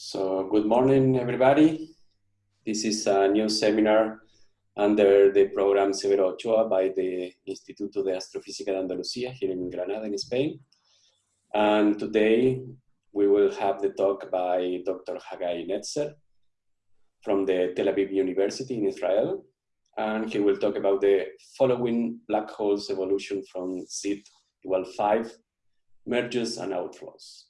So good morning, everybody. This is a new seminar under the program Severo Ochoa by the Instituto de Astrofísica de Andalucía here in Granada, in Spain. And today we will have the talk by Dr. Hagai Netzer from the Tel Aviv University in Israel. And he will talk about the following black holes evolution from Z equal 5 mergers and outflows.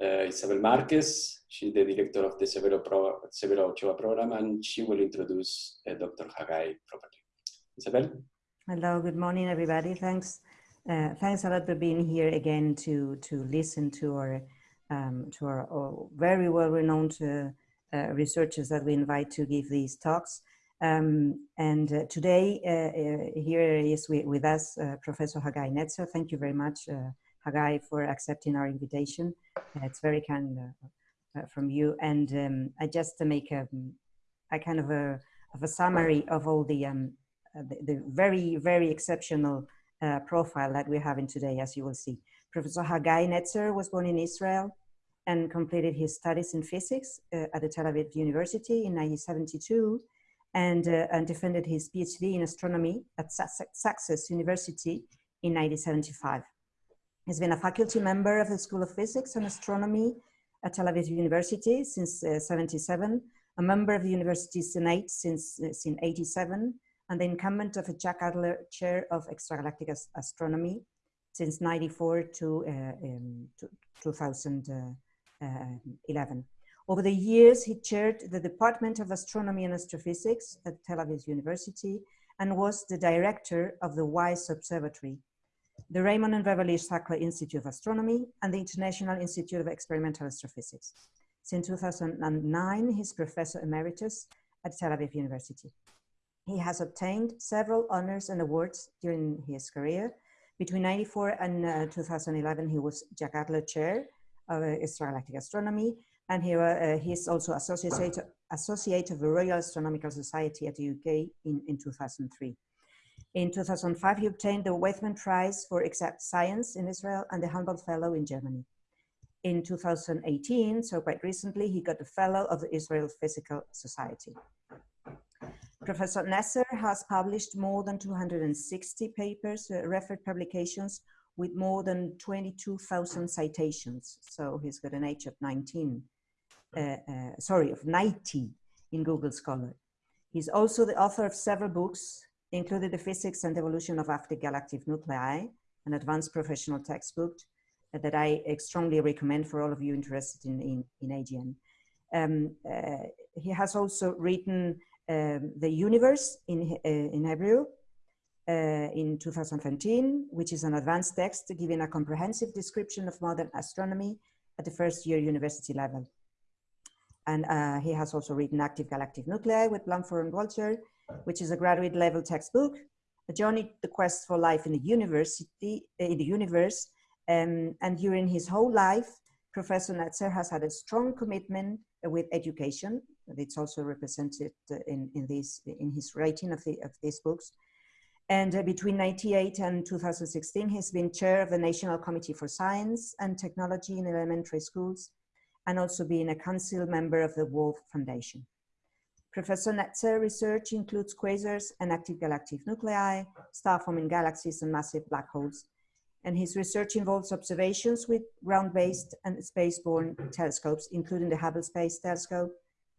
Uh, Isabel Marquez, she's the director of the Severo, Pro, Severo Ochoa program, and she will introduce uh, Dr. Hagai properly. Isabel? Hello, good morning, everybody. Thanks. Uh, thanks a lot for being here again to, to listen to our, um, to our, our very well-renowned researchers that we invite to give these talks. Um, and today, here is with, with us Professor Hagai Netzer. Thank you very much, Hagai, for accepting our invitation. Uh, it's very kind uh, uh, from you. And um, I just to make a, a kind of a, of a summary of all the, um, the, the, very, very exceptional profile that we're having today, as you will see. Professor Hagai Netzer was born in Israel and completed his studies in physics uh, at the Tel Aviv University in 1972 and, uh, and defended his PhD in astronomy at Sussex University in 1975. He's been a faculty member of the School of Physics and Astronomy at Tel Aviv University since uh, 77, a member of the University Senate since, uh, since 87, and the incumbent of a Jack Adler Chair of Extragalactic As Astronomy since 94 to, uh, um, to 2011. Uh, Over the years, he chaired the Department of Astronomy and Astrophysics at Tel Aviv University and was the director of the WISE Observatory the Raymond and Beverly Sackler Institute of Astronomy, and the International Institute of Experimental Astrophysics. Since 2009, he's Professor Emeritus at Tel Aviv University. He has obtained several honors and awards during his career. Between 94 and uh, 2011, he was Jack Adler Chair of Extragalactic Astronomy, and he, uh, he's also associate, associate of the Royal Astronomical Society at the UK in, in 2003. In 2005, he obtained the Weizmann Prize for Exact Science in Israel and the Humboldt Fellow in Germany. In 2018, so quite recently, he got the Fellow of the Israel Physical Society. Professor Netzer has published more than 260 papers, uh, referred publications with more than 22,000 citations. So he's got an age of 19, uh, uh, sorry, of 90 in Google Scholar. He's also the author of several books, included the physics and evolution of active galactic nuclei, an advanced professional textbook that I strongly recommend for all of you interested in, in, in AGN. Um, uh, he has also written um, The Universe in, uh, in Hebrew uh, in 2013, which is an advanced text giving a comprehensive description of modern astronomy at the first year university level. And uh, he has also written Active Galactic Nuclei with Blandford and Woltjer, which is a graduate level textbook, a journey, the quest for life in the university, in the universe. Um, and during his whole life, Professor Netzer has had a strong commitment with education. It's also represented in, in, this, in his writing of, the, of these books. And uh, between 98 and 2016, he's been chair of the National Committee for Science and Technology in Elementary Schools, and also being a council member of the Wolf Foundation. Professor Netzer research includes quasars and active galactic nuclei, star-forming galaxies and massive black holes. And his research involves observations with ground-based and space-borne telescopes, including the Hubble Space Telescope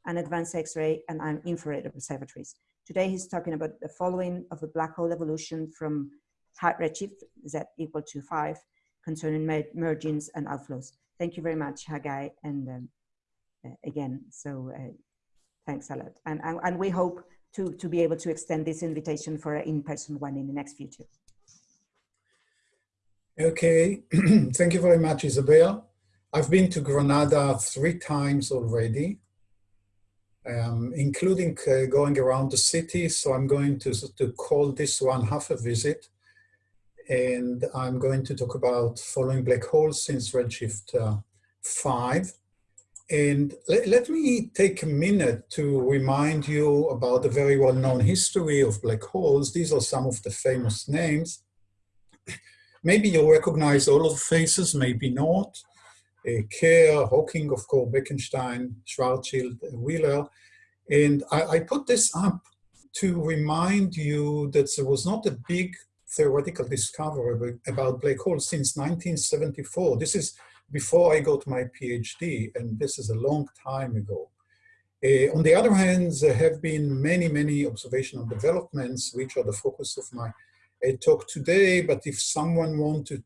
and advanced X-ray and infrared observatories. Today he's talking about the following of the black hole evolution from high redshift, Z equal to five, concerning mergings and outflows. Thank you very much, Hagai, and um, uh, again, so uh, Thanks a lot. And, and, and we hope to, to be able to extend this invitation for an in-person one in the next future. Okay, thank you very much, Isabel. I've been to Granada three times already, um, including uh, going around the city. So I'm going to, to call this one half a visit. And I'm going to talk about following black holes since redshift uh, 5. And let, let, me take a minute to remind you about the very well-known history of black holes. These are some of the famous names. Maybe you recognize all of the faces, maybe not. uh, Kerr, Hawking, of course, Bekenstein, Schwarzschild, Wheeler. And I, I put this up to remind you that there was not a big theoretical discovery about black holes since 1974. This is before I got my PhD, and this is a long time ago. Uh, on the other hand, there have been many, many observational developments, which are the focus of my uh, talk today. But if someone wants to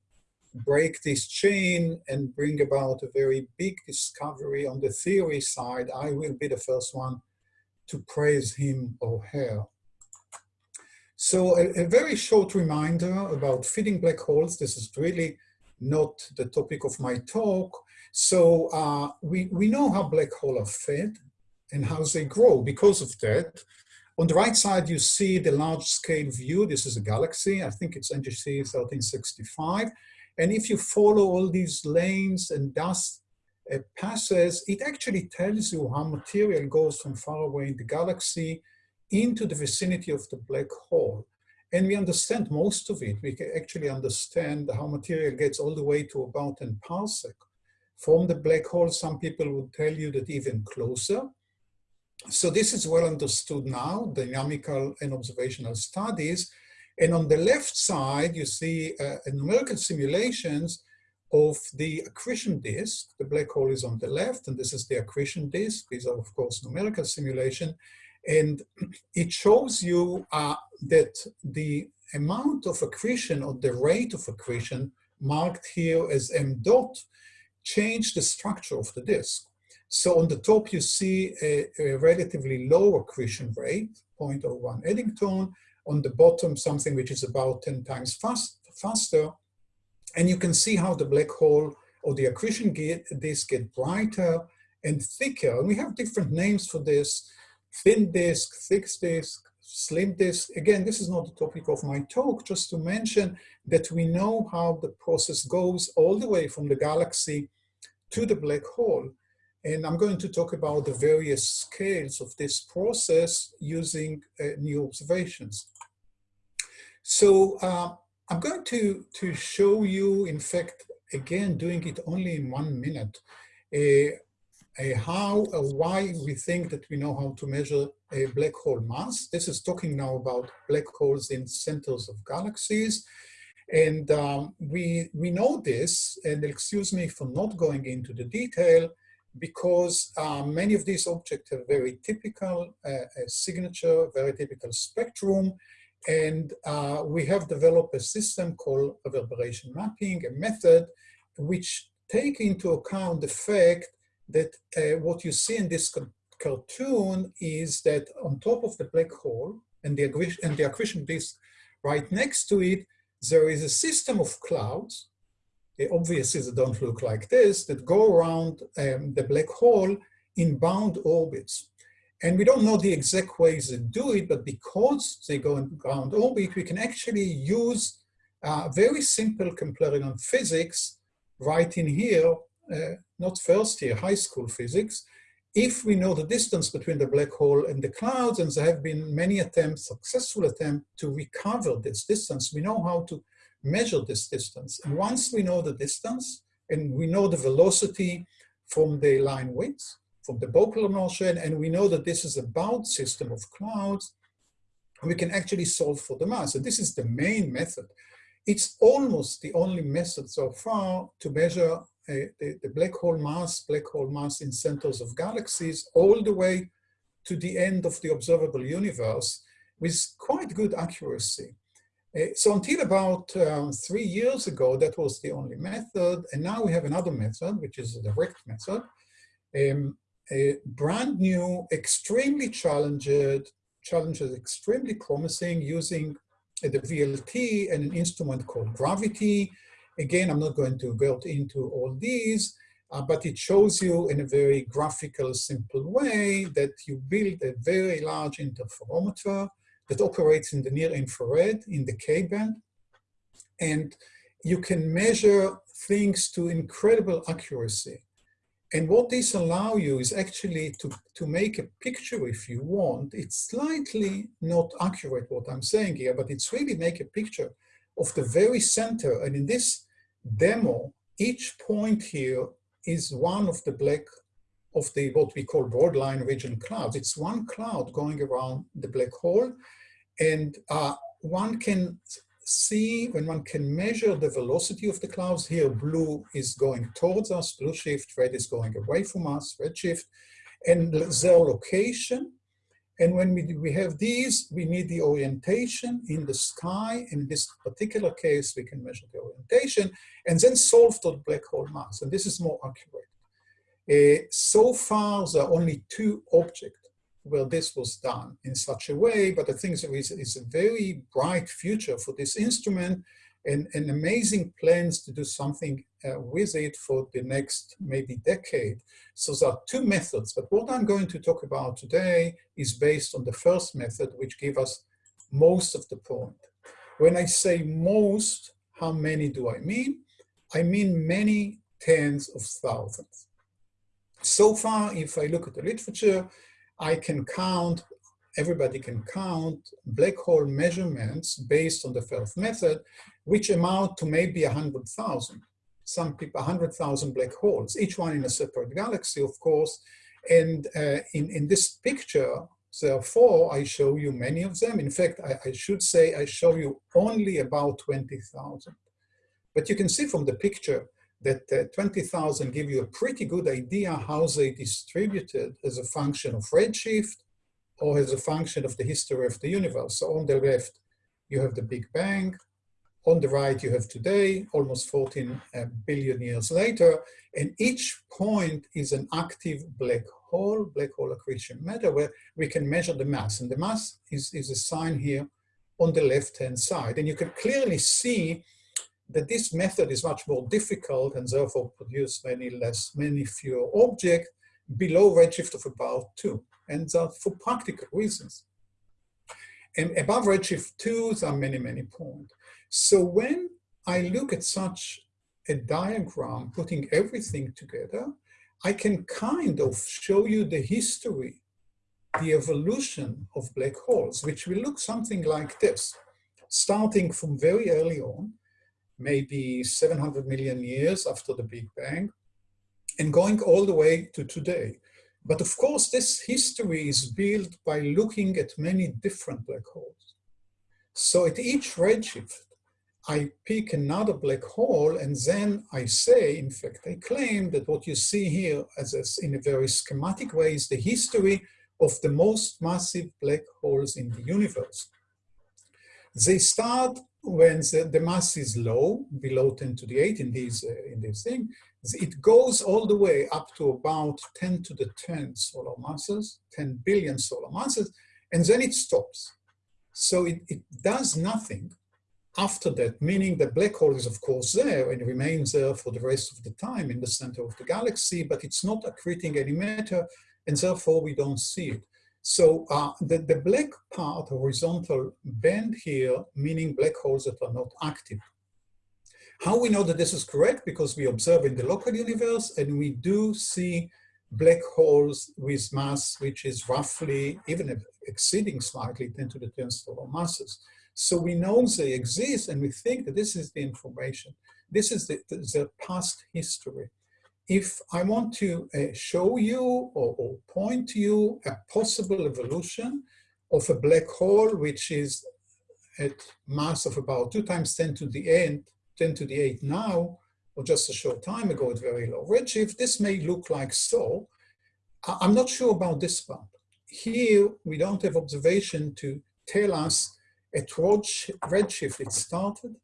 break this chain and bring about a very big discovery on the theory side, I will be the first one to praise him or her. So a, a, very short reminder about feeding black holes. This is really not the topic of my talk. So uh, we, we know how black holes are fed and how they grow because of that. On the right side, you see the large scale view. This is a galaxy. I think it's NGC 1365. And if you follow all these lanes and dust uh, passes, it actually tells you how material goes from far away in the galaxy into the vicinity of the black hole. And we understand most of it. We can actually understand how material gets all the way to about 10 parsec. From the black hole, some people would tell you that even closer. So this is well understood now, dynamical and observational studies. And on the left side, you see uh, numerical simulations of the accretion disk. The black hole is on the left, and this is the accretion disk. These are, of course, numerical simulation. And it shows you uh, that the amount of accretion or the rate of accretion marked here as m dot changed the structure of the disk. So on the top, you see a, a relatively low accretion rate, 0.01 Eddington. On the bottom, something which is about 10 times fast, faster. And you can see how the black hole or the accretion disk get brighter and thicker. And we have different names for this thin disk, thick disk, slim disk. Again, this is not the topic of my talk, just to mention that we know how the process goes all the way from the galaxy to the black hole. And I'm going to talk about the various scales of this process using uh, new observations. So uh, I'm going to, to show you, in fact, again, doing it only in one minute, uh, how, uh, why we think that we know how to measure a black hole mass. This is talking now about black holes in centers of galaxies. And um, we, we know this, and excuse me for not going into the detail, because uh, many of these objects have very typical uh, signature, very typical spectrum, and uh, we have developed a system called reverberation mapping, a method which take into account the fact that uh, what you see in this cartoon is that on top of the black hole and the, and the accretion disk right next to it, there is a system of clouds, obviously they don't look like this, that go around um, the black hole in bound orbits. And we don't know the exact ways they do it, but because they go in bound orbit, we can actually use uh, very simple Keplerian physics right in here Uh, not first year, high school physics, if we know the distance between the black hole and the clouds, and there have been many attempts, successful attempts to recover this distance, we know how to measure this distance. And once we know the distance, and we know the velocity from the line width, from the Doppler motion, and we know that this is a bound system of clouds, we can actually solve for the mass. And this is the main method. It's almost the only method so far to measure the, the black hole mass, black hole mass in centers of galaxies, all the way to the end of the observable universe with quite good accuracy. Uh, so until about um, three years ago, that was the only method. And now we have another method, which is a direct method. Um, a brand new, extremely challenged, challenges extremely promising using uh, the VLT and an instrument called Gravity, Again, I'm not going to go into all these, uh, but it shows you in a very graphical, simple way that you build a very large interferometer that operates in the near infrared in the K-band. And you can measure things to incredible accuracy. And what this allow you is actually to, to make a picture if you want. It's slightly not accurate what I'm saying here, but it's really make a picture of the very center. And in this demo, each point here is one of the black, of the what we call broadline region clouds. It's one cloud going around the black hole. And uh, one can see, when one can measure the velocity of the clouds, here blue is going towards us, blue shift, red is going away from us, red shift, and their location. And when we, we have these, we need the orientation in the sky. In this particular case, we can measure the orientation and then solve the black hole mass. And this is more accurate. Uh, so far, there are only two objects where this was done in such a way, but I think there is, is a very bright future for this instrument and, and amazing plans to do something uh, with it for the next maybe decade. So there are two methods, but what I'm going to talk about today is based on the first method, which gave us most of the point. When I say most, how many do I mean? I mean many tens of thousands. So far, if I look at the literature, I can count, everybody can count black hole measurements based on the first method, which amount to maybe 100,000. Some people, 100,000 black holes, each one in a separate galaxy, of course. And uh, in, in this picture, therefore, I show you many of them. In fact, I, I should say I show you only about 20,000. But you can see from the picture that uh, 20,000 give you a pretty good idea how they distributed as a function of redshift or as a function of the history of the universe. So on the left, you have the Big Bang. On the right, you have today, almost 14 uh, years later, and each point is an active black hole, black hole accretion matter, where we can measure the mass. And the mass is, is a sign here on the left-hand side. And you can clearly see that this method is much more difficult and therefore produce many less, many fewer objects below redshift of about two, and that for practical reasons. And above redshift two, there are many, many points. So when I look at such a diagram, putting everything together, I can kind of show you the history, the evolution of black holes, which will look something like this, starting from very early on, maybe 700 million years after the Big Bang, and going all the way to today. But of course, this history is built by looking at many different black holes. So at each redshift, I pick another black hole and then I say, in fact, I claim that what you see here as a, in a very schematic way is the history of the most massive black holes in the universe. They start when the, the, mass is low, below 10 to the 8 in these, uh, in this thing, it goes all the way up to about 10 to the 10 solar masses, 10 billion solar masses, and then it stops. So it, it does nothing after that, meaning the black hole is of course there and remains there for the rest of the time in the center of the galaxy, but it's not accreting any matter, and therefore we don't see it. So uh, the, the black part, horizontal band here, meaning black holes that are not active. How we know that this is correct? Because we observe in the local universe and we do see black holes with mass which is roughly, even exceeding slightly 10 to the 10 solar masses. So we know they exist and we think that this is the information. This is the, the, past history if I want to uh, show you or, or, point to you a possible evolution of a black hole, which is at mass of about two times 10 to the 8, 10 to the 8 now, or just a short time ago at very low redshift, this may look like so. I'm not sure about this part. Here, we don't have observation to tell us at redshift it started,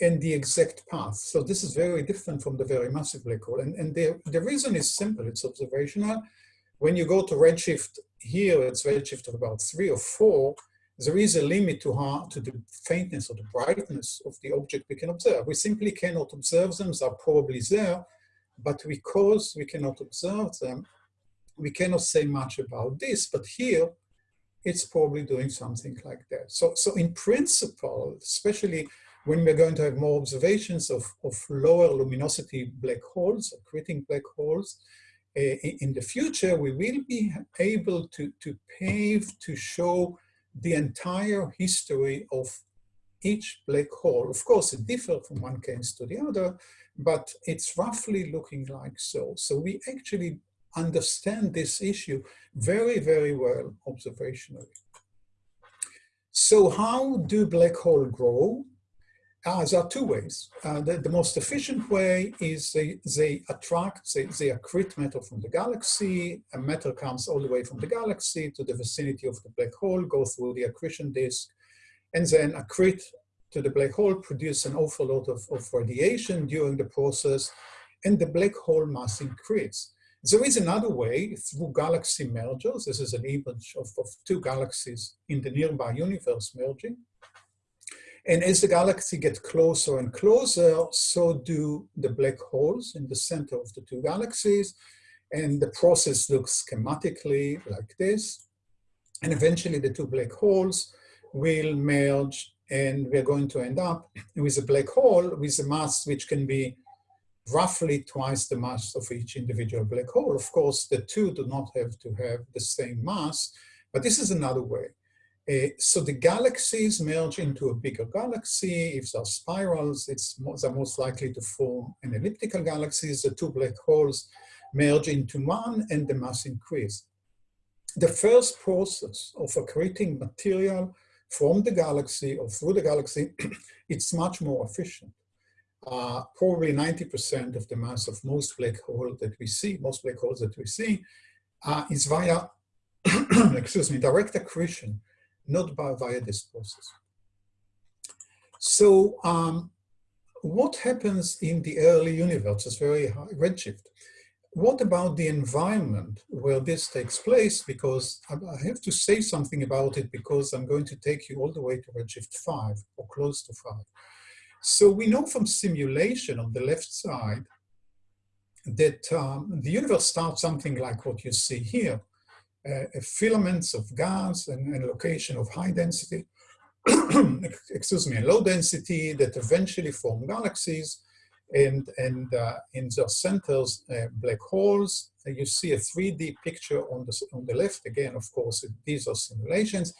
and the exact path. So this is very different from the very massive black hole. And, and the, the reason is simple, it's observational. When you go to redshift here, it's redshift of about three or four, there is a limit to how to the faintness or the brightness of the object we can observe. We simply cannot observe them, they are probably there, but because we cannot observe them, we cannot say much about this, but here it's probably doing something like that. So, so in principle, especially when we're going to have more observations of, of lower luminosity black holes, accreting black holes, uh, in the future, we will be able to, to pave, to show the entire history of each black hole. Of course, it differs from one case to the other, but it's roughly looking like so. So we actually understand this issue very, very well observationally. So how do black hole grow? Uh, there are two ways. Uh, the, the, most efficient way is they, they attract, they, they accrete matter from the galaxy, and matter comes all the way from the galaxy to the vicinity of the black hole, go through the accretion disk, and then accrete to the black hole, produce an awful lot of, of radiation during the process, and the black hole mass increase. There is another way through galaxy mergers. This is an image of, of two galaxies in the nearby universe merging. And as the galaxy gets closer and closer, so do the black holes in the center of the two galaxies. And the process looks schematically like this. And eventually the two black holes will merge and we're going to end up with a black hole with a mass which can be roughly twice the mass of each individual black hole. Of course, the two do not have to have the same mass, but this is another way. Uh, so the galaxies merge into a bigger galaxy. If there are spirals, it's more, they're most likely to form an elliptical galaxies. The two black holes merge into one and the mass increase. The first process of accreting material from the galaxy or through the galaxy, it's much more efficient. Uh, probably 90% of the mass of most black holes that we see, most black holes that we see, uh, is via, excuse me, direct accretion not by, via this process. So um, what happens in the early universe is very high redshift. What about the environment where this takes place? Because I have to say something about it because I'm going to take you all the way to redshift 5 or close to 5. So we know from simulation on the left side that um, the universe starts something like what you see here filaments of gas and, and location of high density, excuse me, low density that eventually form galaxies and, and uh, in their centers, uh, black holes. you see a 3D picture on the, on the left. Again, of course, these are simulations.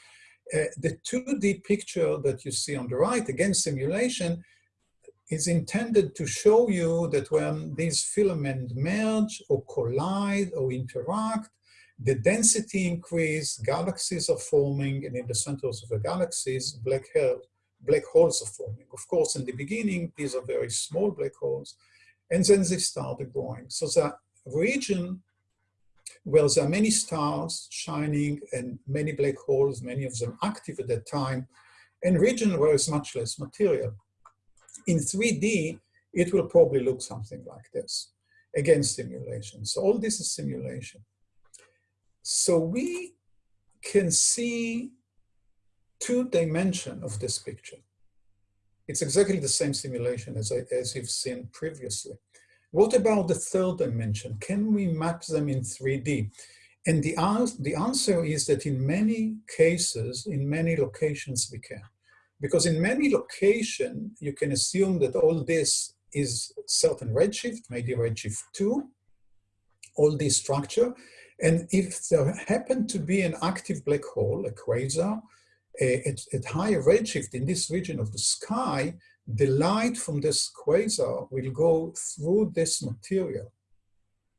Uh, the 2D picture that you see on the right, again, simulation, is intended to show you that when these filaments merge or collide or interact, the density increase, galaxies are forming, and in the centers of the galaxies, black, black holes are forming. Of course, in the beginning, these are very small black holes, and then they started growing. So the region where there are many stars shining and many black holes, many of them active at that time, and region where there's much less material. In 3D, it will probably look something like this. Again, simulation. So all this is simulation. So we can see two dimension of this picture. It's exactly the same simulation as, I, as you've seen previously. What about the third dimension? Can we map them in 3D? And the, the answer is that in many cases, in many locations, we can. Because in many location, you can assume that all this is certain redshift, maybe redshift 2, all this structure, and if there happened to be an active black hole, a quasar, at, at high redshift in this region of the sky, the light from this quasar will go through this material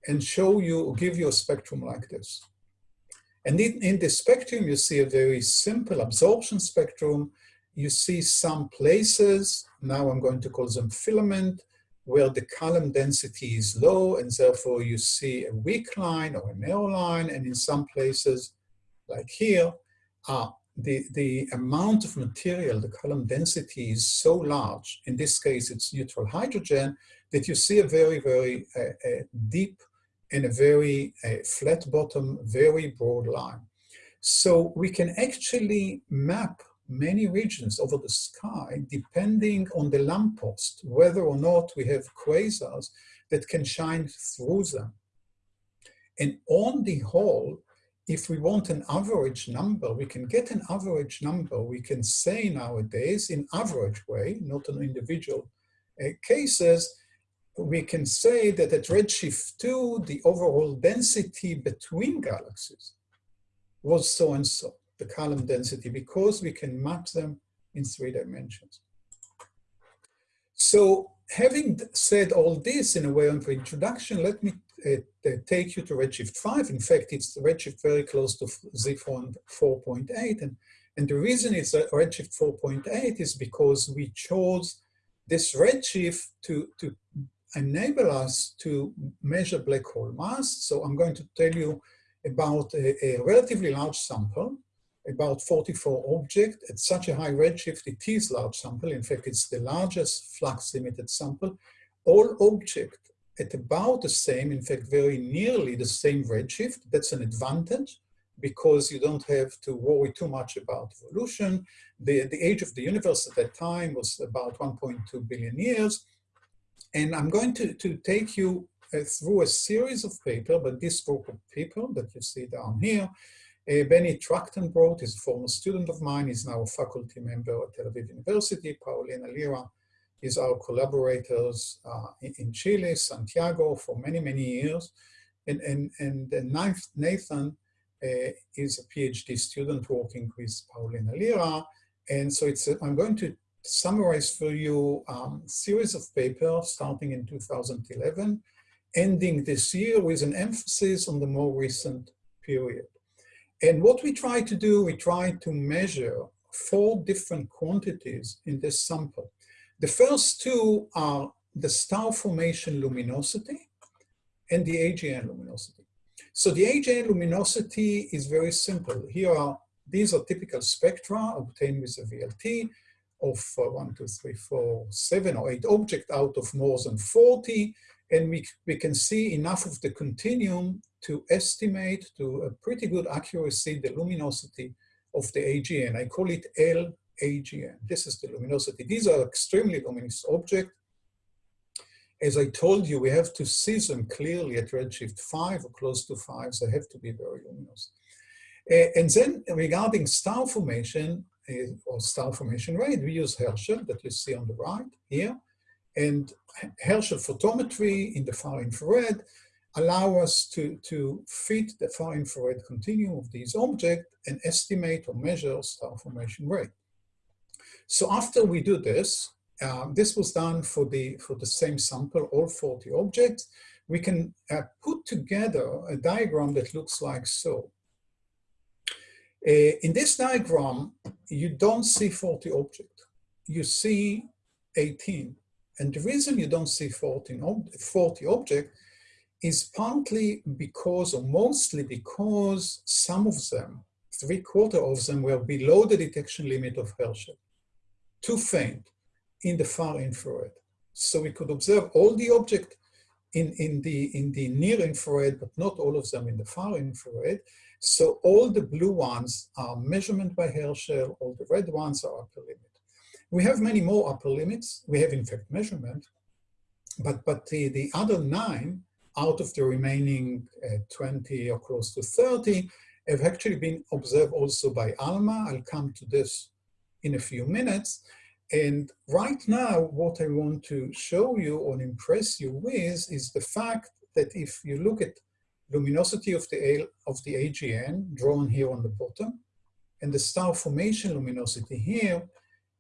and show you, give you a spectrum like this. And in, in the spectrum, you see a very simple absorption spectrum. You see some places, now I'm going to call them filament, where the column density is low and therefore you see a weak line or a narrow line and in some places like here uh, the, the amount of material, the column density is so large, in this case it's neutral hydrogen, that you see a very, very uh, uh, deep and a very flat bottom, very broad line. So we can actually map many regions over the sky depending on the lamppost, whether or not we have quasars that can shine through them. And on the whole, if we want an average number, we can get an average number. We can say nowadays in average way, not in individual uh, cases, we can say that at redshift 2, the overall density between galaxies was so and so the column density because we can map them in three dimensions. So having said all this in a way of introduction, let me uh, take you to Redshift 5. In fact, it's Redshift very close to Z4 4.8. And, and the reason it's Redshift 4.8 is because we chose this Redshift to, to enable us to measure black hole mass. So I'm going to tell you about a, a relatively large sample, about 44 objects at such a high redshift, it is large sample. In fact, it's the largest flux limited sample. All objects at about the same, in fact, very nearly the same redshift. That's an advantage because you don't have to worry too much about evolution. The, the age of the universe at that time was about 1.2 billion years. And I'm going to, to take you uh, through a series of papers, but this group of people that you see down here, uh, Benny Trakhtenbrot is a former student of mine, he's now a faculty member at Tel Aviv University, Paulina Lira is our collaborators uh, in Chile, Santiago, for many, many years. And, and, and Nathan uh, is a PhD student working with Paulina Lira. And so it's a, I'm going to summarize for you a um, series of papers starting in 2011, ending this year with an emphasis on the more recent period. And what we try to do, we try to measure four different quantities in this sample. The first two are the star formation luminosity and the AGN luminosity. So the AGN luminosity is very simple. Here are, these are typical spectra obtained with a VLT of uh, one, two, three, four, seven or eight objects out of more than 40. And we, we can see enough of the continuum to estimate to a pretty good accuracy the luminosity of the AGN. I call it LAGN. This is the luminosity. These are extremely luminous objects. As I told you, we have to see them clearly at redshift 5 or close to 5, so they have to be very luminous. Uh, and then regarding star formation, uh, or star formation rate, we use Herschel that you see on the right here. And Herschel photometry in the far infrared allow us to, to fit the far infrared continuum of these objects and estimate or measure star formation rate. So after we do this, uh, this was done for the, for the same sample, all 40 objects, we can uh, put together a diagram that looks like so. Uh, in this diagram, you don't see 40 objects, you see 18. And the reason you don't see 14, 40 objects is partly because, or mostly because, some of them, three quarter of them were below the detection limit of Herschel, too faint in the far infrared. So we could observe all the objects in, in, the, in the near infrared, but not all of them in the far infrared. So all the blue ones are measurement by Herschel, all the red ones are upper limit. We have many more upper limits. We have in fact measurement, but, but the, the other nine out of the remaining uh, 20 or close to 30 have actually been observed also by ALMA. I'll come to this in a few minutes. And right now, what I want to show you or impress you with is the fact that if you look at luminosity of the, of the AGN, drawn here on the bottom, and the star formation luminosity here,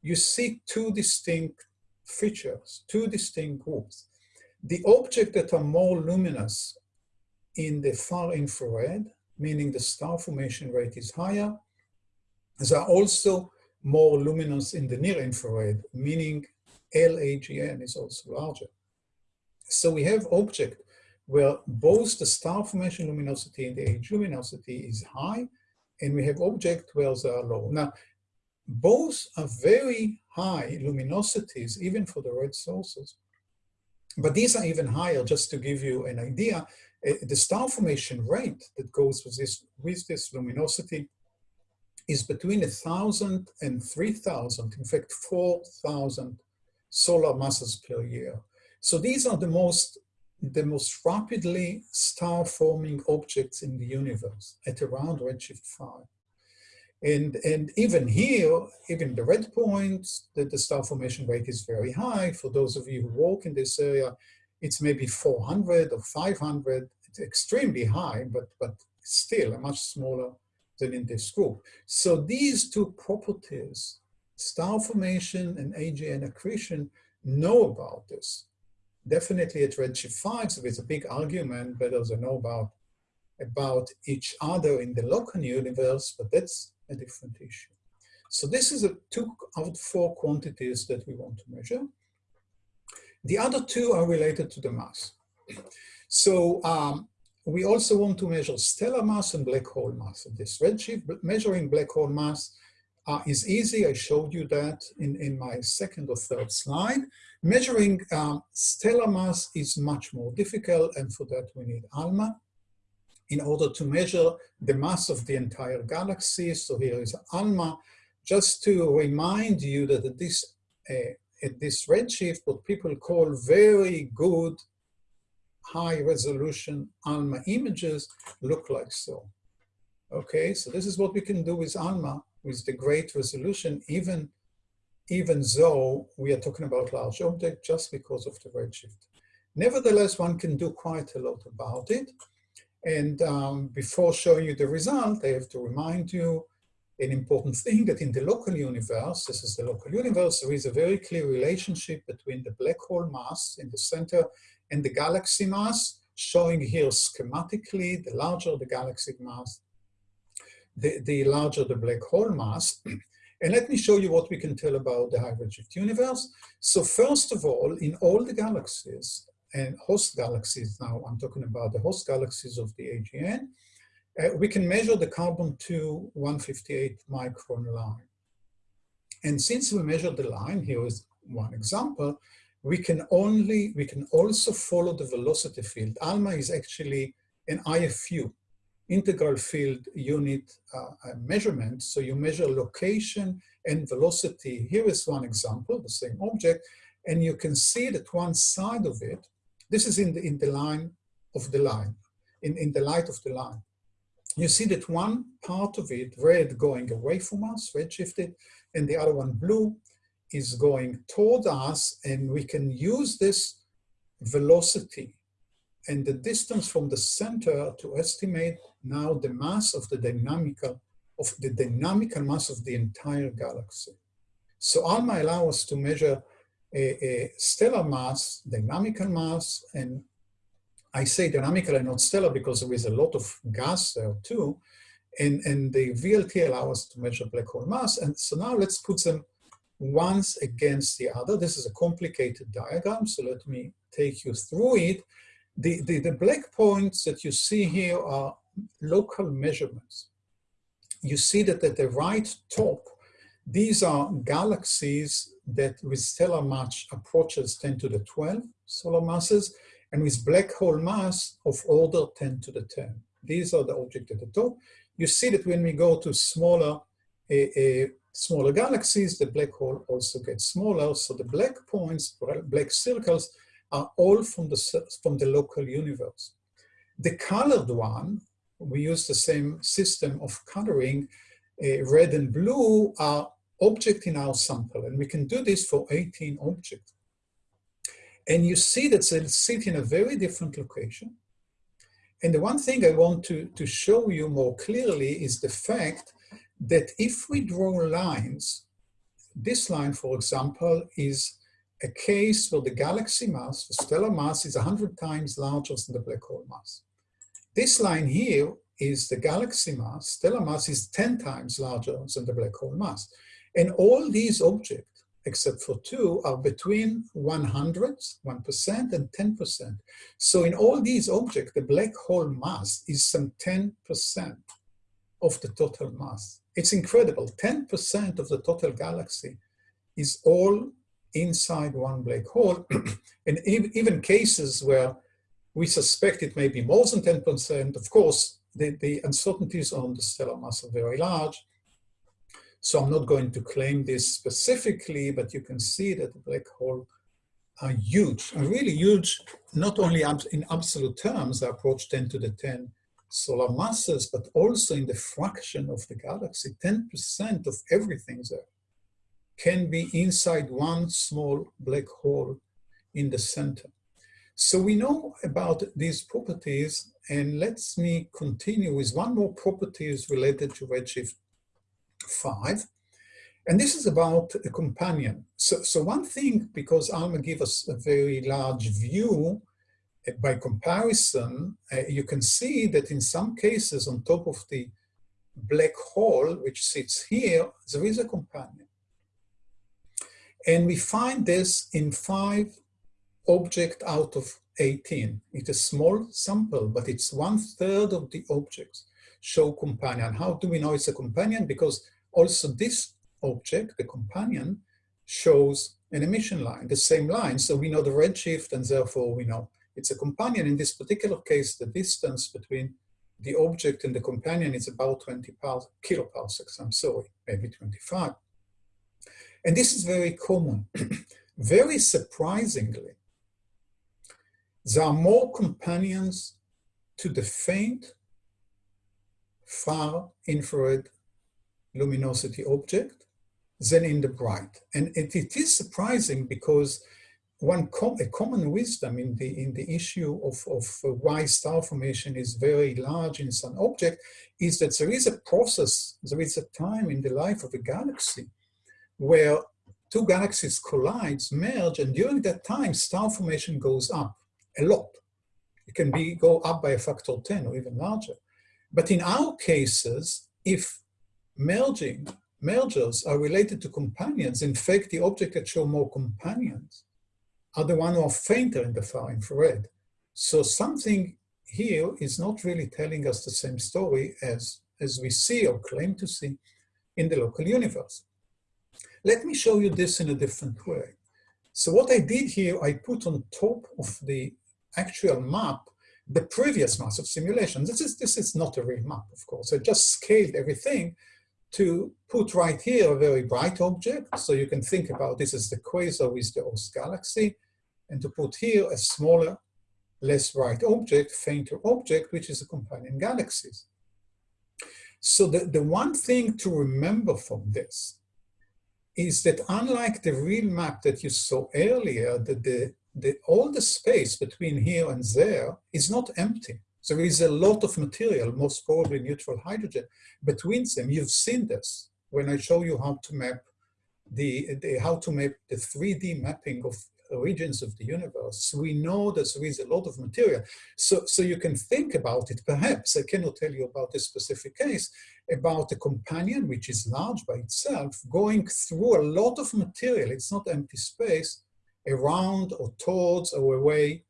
you see two distinct features, two distinct groups. The objects that are more luminous in the far infrared, meaning the star formation rate is higher, are also more luminous in the near infrared, meaning LAGN is also larger. So we have object where both the star formation luminosity and the age luminosity is high, and we have object where they are low. Now, both are very high luminosities, even for the red sources. But these are even higher, just to give you an idea. Uh, the star formation rate that goes with this, with this luminosity is between 1,000 and 3,000, in fact, 4,000 solar masses per year. So these are the most, the most rapidly star-forming objects in the universe at around redshift 5. And, and even here, even the red points, the, the star formation rate is very high. For those of you who work in this area, it's maybe 400 or 500. It's extremely high, but, but still a much smaller than in this group. So these two properties, star formation and AGN accretion, know about this. Definitely at Redshift 5, so there's a big argument whether they know about, about each other in the local universe, but that's a different issue. So this is a two out of four quantities that we want to measure. The other two are related to the mass. So um, we also want to measure stellar mass and black hole mass. This redshift, measuring black hole mass uh, is easy. I showed you that in, in my second or third slide. Measuring um, stellar mass is much more difficult, and for that we need ALMA in order to measure the mass of the entire galaxy. So here is ALMA, just to remind you that at this, uh, at this redshift, what people call very good high resolution ALMA images look like so. Okay, so this is what we can do with ALMA, with the great resolution, even, even though we are talking about large object just because of the redshift. Nevertheless, one can do quite a lot about it. And um, before showing you the result, I have to remind you an important thing that in the local universe, this is the local universe, there is a very clear relationship between the black hole mass in the center and the galaxy mass, showing here schematically, the larger the galaxy mass, the, the larger the black hole mass. And let me show you what we can tell about the high redshift universe. So first of all, in all the galaxies, and host galaxies now, I'm talking about the host galaxies of the AGN, uh, we can measure the carbon-2 158 micron line. And since we measure the line, here is one example, we can only, we can also follow the velocity field. ALMA is actually an IFU, integral field unit uh, measurement. So you measure location and velocity. Here is one example, the same object, and you can see that one side of it, this is in the, in the line of the line, in, in the light of the line. You see that one part of it, red going away from us, red shifted, and the other one blue, is going toward us and we can use this velocity and the distance from the center to estimate now the mass of the dynamical of the dynamical mass of the entire galaxy. So ALMA allows us to measure stellar mass, dynamical mass, and I say dynamical and not stellar because there is a lot of gas there too, and, and the VLT allows us to measure black hole mass. And so now let's put them once against the other. This is a complicated diagram, so let me take you through it. The, the, the black points that you see here are local measurements. You see that at the right top, these are galaxies that with stellar mass approaches 10 to the 12 solar masses, and with black hole mass of order 10 to the 10. These are the objects at the top. You see that when we go to smaller uh, smaller galaxies, the black hole also gets smaller. So the black points, black circles, are all from the, from the local universe. The colored one, we use the same system of coloring, uh, red and blue are object in our sample, and we can do this for 18 objects. And you see that they sit in a very different location. And the one thing I want to, to show you more clearly is the fact that if we draw lines, this line, for example, is a case where the galaxy mass, the stellar mass, is 100 times larger than the black hole mass. This line here is the galaxy mass, stellar mass is 10 times larger than the black hole mass. And all these objects, except for two, are between 100, 1% and 10%. So in all these objects, the black hole mass is some 10% of the total mass. It's incredible. 10% of the total galaxy is all inside one black hole. and even cases where we suspect it may be more than 10%, of course, the, the uncertainties on the stellar mass are very large. So I'm not going to claim this specifically, but you can see that the black hole are huge, are really huge, not only in absolute terms, they approach 10 to the 10 solar masses, but also in the fraction of the galaxy, 10% of everything there can be inside one small black hole in the center. So we know about these properties, and let me continue with one more property related to Redshift 5. And this is about a companion. So, so one thing, because Alma gives us a very large view, uh, by comparison, uh, you can see that in some cases on top of the black hole, which sits here, there is a companion. And we find this in five object out of 18. It's a small sample, but it's one third of the objects show companion. How do we know it's a companion? Because also this object, the companion, shows an emission line, the same line. So we know the redshift and therefore we know it's a companion. In this particular case, the distance between the object and the companion is about 20 kiloparsecs, I'm sorry, maybe 25. And this is very common. very surprisingly, there are more companions to the faint far infrared luminosity object than in the bright. And it, it is surprising because one com a common wisdom in the in the issue of, of why star formation is very large in some object is that there is a process, there is a time in the life of a galaxy where two galaxies collide, merge, and during that time, star formation goes up a lot. It can be go up by a factor 10 or even larger. But in our cases, if merging mergers are related to companions, in fact, the objects that show more companions are the ones who are fainter in the far infrared. So something here is not really telling us the same story as, as we see or claim to see in the local universe. Let me show you this in a different way. So what I did here, I put on top of the actual map the previous mass of simulation. This is, this is not a real map, of course. I just scaled everything to put right here a very bright object. So you can think about this as the quasar with the host galaxy, and to put here a smaller, less bright object, fainter object, which is a companion galaxies. So the, the one thing to remember from this is that unlike the real map that you saw earlier, that the the, all the space between here and there is not empty. There is a lot of material, most probably neutral hydrogen, between them. You've seen this when I show you how to map the, the how to map the 3D mapping of regions of the universe. We know that there is a lot of material. So, so you can think about it, perhaps, I cannot tell you about this specific case, about a companion, which is large by itself, going through a lot of material. It's not empty space, around or towards or away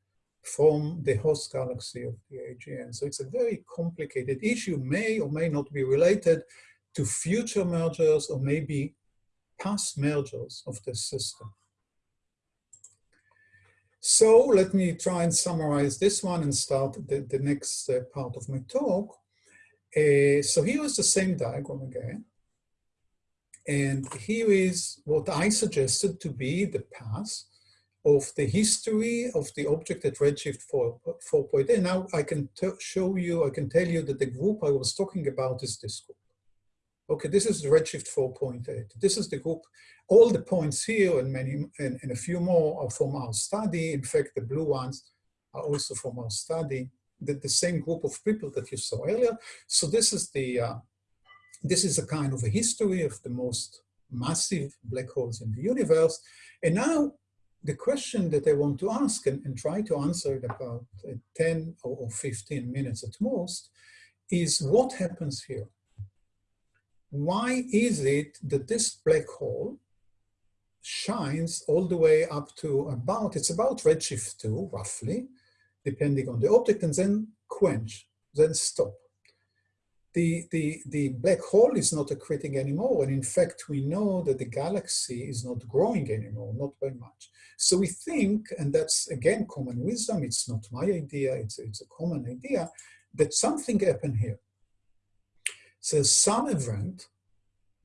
from the host galaxy of the AGN. So it's a very complicated issue, may or may not be related to future mergers or maybe past mergers of the system. So let me try and summarize this one and start the, the next uh, part of my talk. Uh, so here is the same diagram again. And here is what I suggested to be the path of the history of the object at redshift 4, 4.8. Now I can show you, I can tell you that the group I was talking about is this group. Okay, this is redshift 4.8. This is the group. All the points here and many and, and, a few more are from our study. In fact, the blue ones are also from our study. The, the same group of people that you saw earlier. So this is the uh, this is a kind of a history of the most massive black holes in the universe. And now the question that I want to ask and, and try to answer in about uh, 10 or 15 minutes at most is what happens here? Why is it that this black hole shines all the way up to about, it's about redshift 2 roughly, depending on the object, and then quench, then stop the, the, the black hole is not accreting anymore. And in fact, we know that the galaxy is not growing anymore, not by much. So we think, and that's again common wisdom, it's not my idea, it's, it's a common idea, that something happened here. So some event,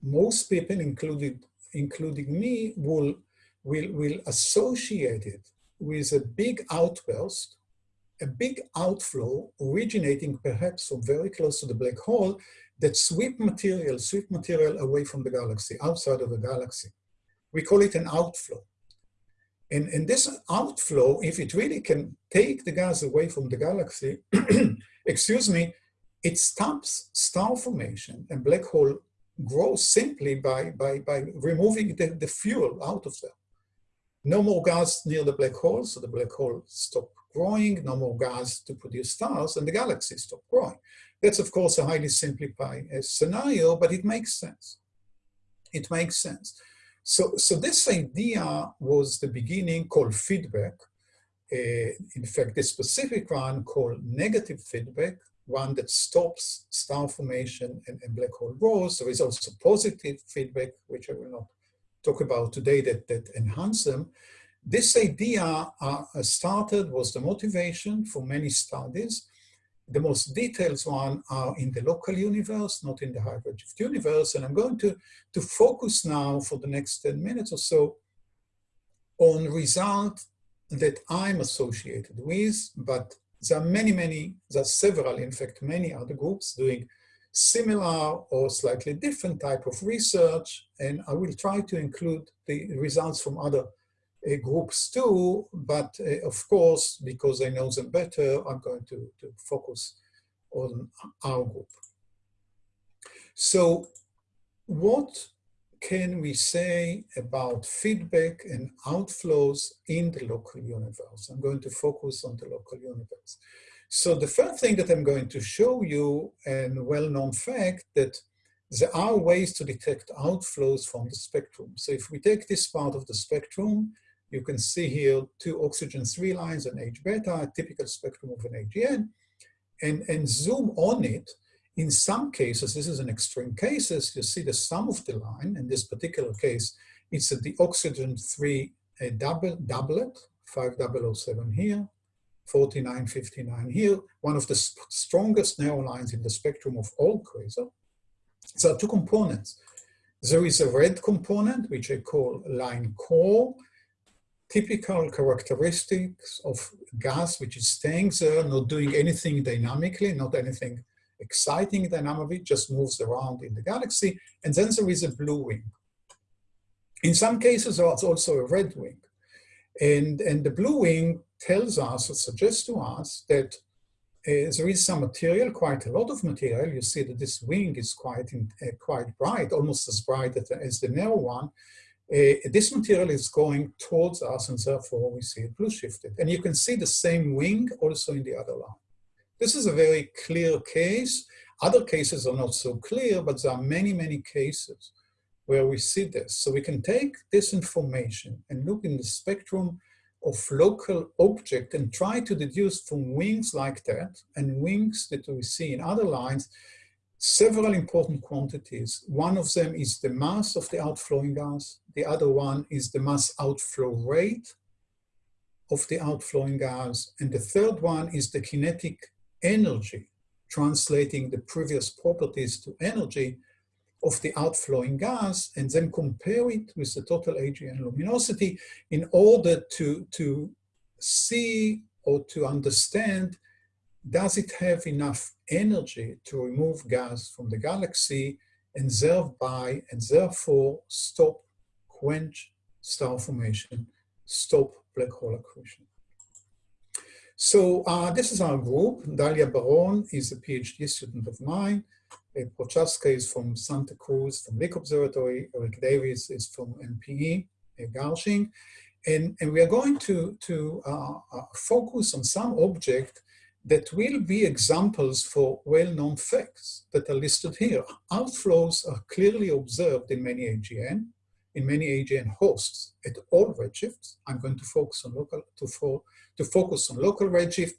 most people, including, including me, will, will, will associate it with a big outburst a big outflow originating perhaps from very close to the black hole that sweep material, sweep material away from the galaxy, outside of the galaxy. We call it an outflow. And, and this outflow, if it really can take the gas away from the galaxy, excuse me, it stops star formation and black hole grows simply by, by, by removing the, the fuel out of there. No more gas near the black hole, so the black hole stop growing, no more gas to produce stars, and the galaxy stop growing. That's, of course, a highly simplified uh, scenario, but it makes sense. It makes sense. So, so this idea was the beginning called feedback. Uh, in fact, the specific one called negative feedback, one that stops star formation and, and black hole growth. There is also positive feedback, which I will not talk about today, that, that enhance them. This idea uh, started, was the motivation for many studies, the most detailed one are in the local universe, not in the redshift universe. And I'm going to, to focus now for the next 10 minutes or so on result that I'm associated with, but there are many, many, there are several, in fact, many other groups doing similar or slightly different type of research. And I will try to include the results from other uh, groups too, but uh, of course, because I know them better, I'm going to, to focus on our group. So what can we say about feedback and outflows in the local universe? I'm going to focus on the local universe. So the first thing that I'm going to show you, and well-known fact, that there are ways to detect outflows from the spectrum. So if we take this part of the spectrum, you can see here two oxygen three lines and H beta, a typical spectrum of an AGN, and, and zoom on it. In some cases, this is an extreme cases, you see the sum of the line. In this particular case, it's the oxygen three a double, doublet, 5007 here, 4959 here, one of the strongest narrow lines in the spectrum of all quasar. There are two components. There is a red component, which I call line core, typical characteristics of gas which is staying there, not doing anything dynamically, not anything exciting dynamically, just moves around in the galaxy. And then there is a blue wing. In some cases, there's also a red wing. And, and the blue wing tells us or suggests to us that uh, there is some material, quite a lot of material. You see that this wing is quite, in, uh, quite bright, almost as bright as the narrow one. Uh, this material is going towards us and therefore we see it blue shifted. And you can see the same wing also in the other line. This is a very clear case. Other cases are not so clear, but there are many, many cases where we see this. So we can take this information and look in the spectrum of local object and try to deduce from wings like that and wings that we see in other lines several important quantities. One of them is the mass of the outflowing gas. The other one is the mass outflow rate of the outflowing gas. And the third one is the kinetic energy, translating the previous properties to energy of the outflowing gas, and then compare it with the total AGN luminosity in order to, to see or to understand does it have enough energy to remove gas from the galaxy and thereby and therefore stop, quench star formation, stop black hole accretion. So uh, this is our group. Dalia Baron is a PhD student of mine. Prochaska is from Santa Cruz, from Lick Observatory. Ric Davies is from MPE, uh. And, and we are going to, to uh, uh, focus on some object that will be examples for well-known facts that are listed here. Outflows are clearly observed in many AGN, in many AGN hosts at all redshifts. I'm going to focus on local to, for, to focus on local redshift.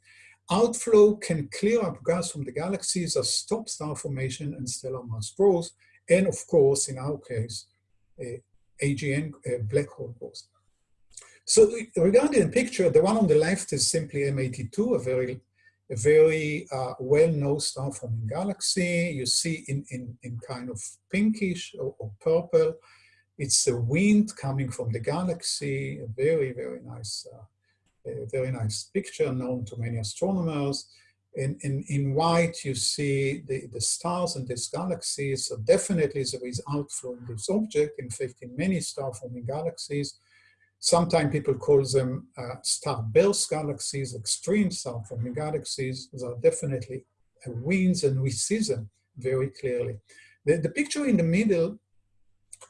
Outflow can clear up gas from the galaxies as stop star formation and stellar mass growth, and of course, in our case, uh, AGN uh, black hole growth. So regarding the picture, the one on the left is simply M82, a very a very uh, well-known star-forming galaxy. You see in, in, in kind of pinkish or, or, purple, it's a wind coming from the galaxy, a very, very nice, uh, a very nice picture known to many astronomers. In, in, in white, you see the, the stars in this galaxy, so definitely there is outflow in this object. In fact, in many star-forming galaxies, Sometimes people call them uh, starburst galaxies, extreme star-forming galaxies. Those are definitely winds, and we see them very clearly. The, the picture in the middle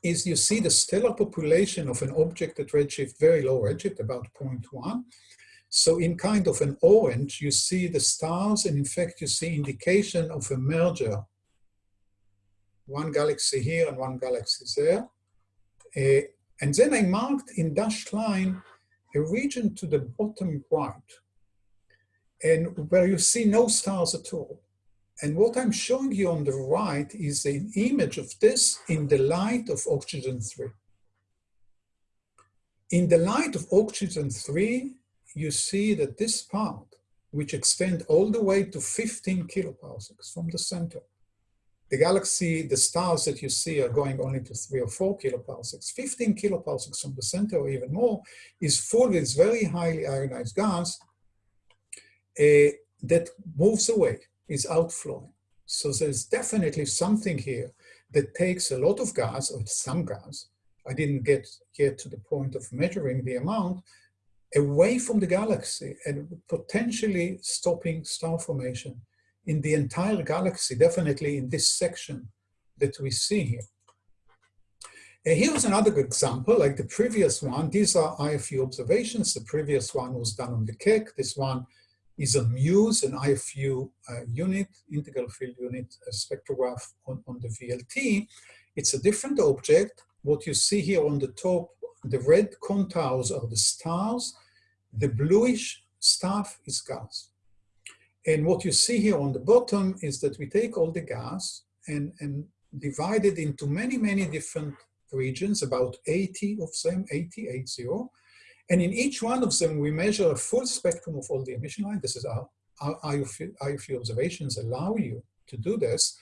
is you see the stellar population of an object at redshift, very low redshift, about 0.1. So in kind of an orange, you see the stars, and in fact, you see indication of a merger. One galaxy here and one galaxy there. Uh, and then I marked in dashed line a region to the bottom right, and where you see no stars at all. And what I'm showing you on the right is an image of this in the light of oxygen 3. In the light of oxygen 3, you see that this part, which extends all the way to 15 kiloparsecs from the center, the galaxy, the stars that you see are going only to three or four kiloparsecs. 15 kiloparsecs from the center or even more is full with very highly ionized gas uh, that moves away, is outflowing. So there's definitely something here that takes a lot of gas, or some gas, I didn't get yet to the point of measuring the amount, away from the galaxy and potentially stopping star formation in the entire galaxy, definitely in this section that we see here. And here's another good example, like the previous one. These are IFU observations. The previous one was done on the Keck. This one is a MUSE, an IFU uh, unit, integral field unit spectrograph on, on the VLT. It's a different object. What you see here on the top, the red contours are the stars. The bluish stuff is gas. And what you see here on the bottom is that we take all the gas and, and divide it into many, many different regions, about 80 of them, 80, 80. And in each one of them, we measure a full spectrum of all the emission lines. This is our, our IFU, IFU observations allow you to do this.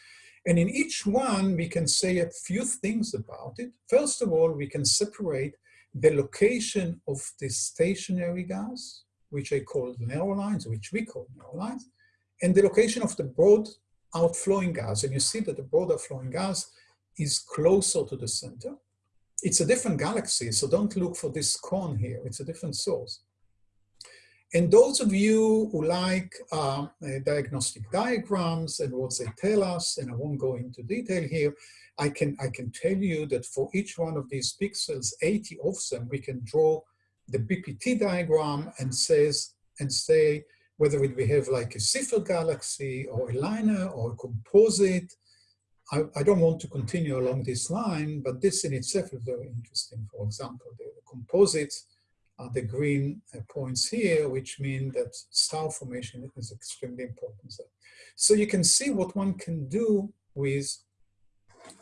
And in each one, we can say a few things about it. First of all, we can separate the location of the stationary gas which I call narrow lines, which we call narrow lines, and the location of the broad outflowing gas. And you see that the broad outflowing gas is closer to the center. It's a different galaxy, so don't look for this cone here. It's a different source. And those of you who like uh, diagnostic diagrams and what they tell us, and I won't go into detail here, I can, I can tell you that for each one of these pixels, 80 of them, we can draw the BPT diagram and says and say whether we have like a Seyfert galaxy or a liner or a composite. I, I, don't want to continue along this line, but this in itself is very interesting. For example, the, the composites are the green uh, points here, which mean that star formation is extremely important. So you can see what one can do with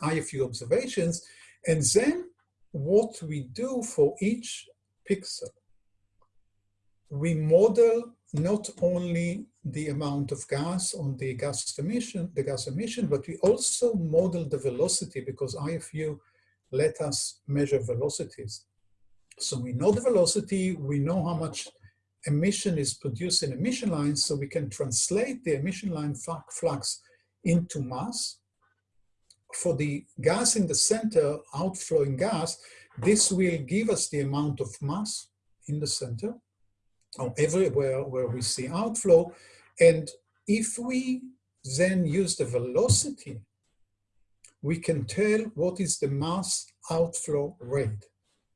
IFU observations, and then what we do for each pixel. We model not only the amount of gas on the gas emission, the gas emission, but we also model the velocity because IFU let us measure velocities. So we know the velocity, we know how much emission is produced in emission lines, so we can translate the emission line flux into mass. For the gas in the center, outflowing gas, this will give us the amount of mass in the center, or everywhere where we see outflow. And if we then use the velocity, we can tell what is the mass outflow rate,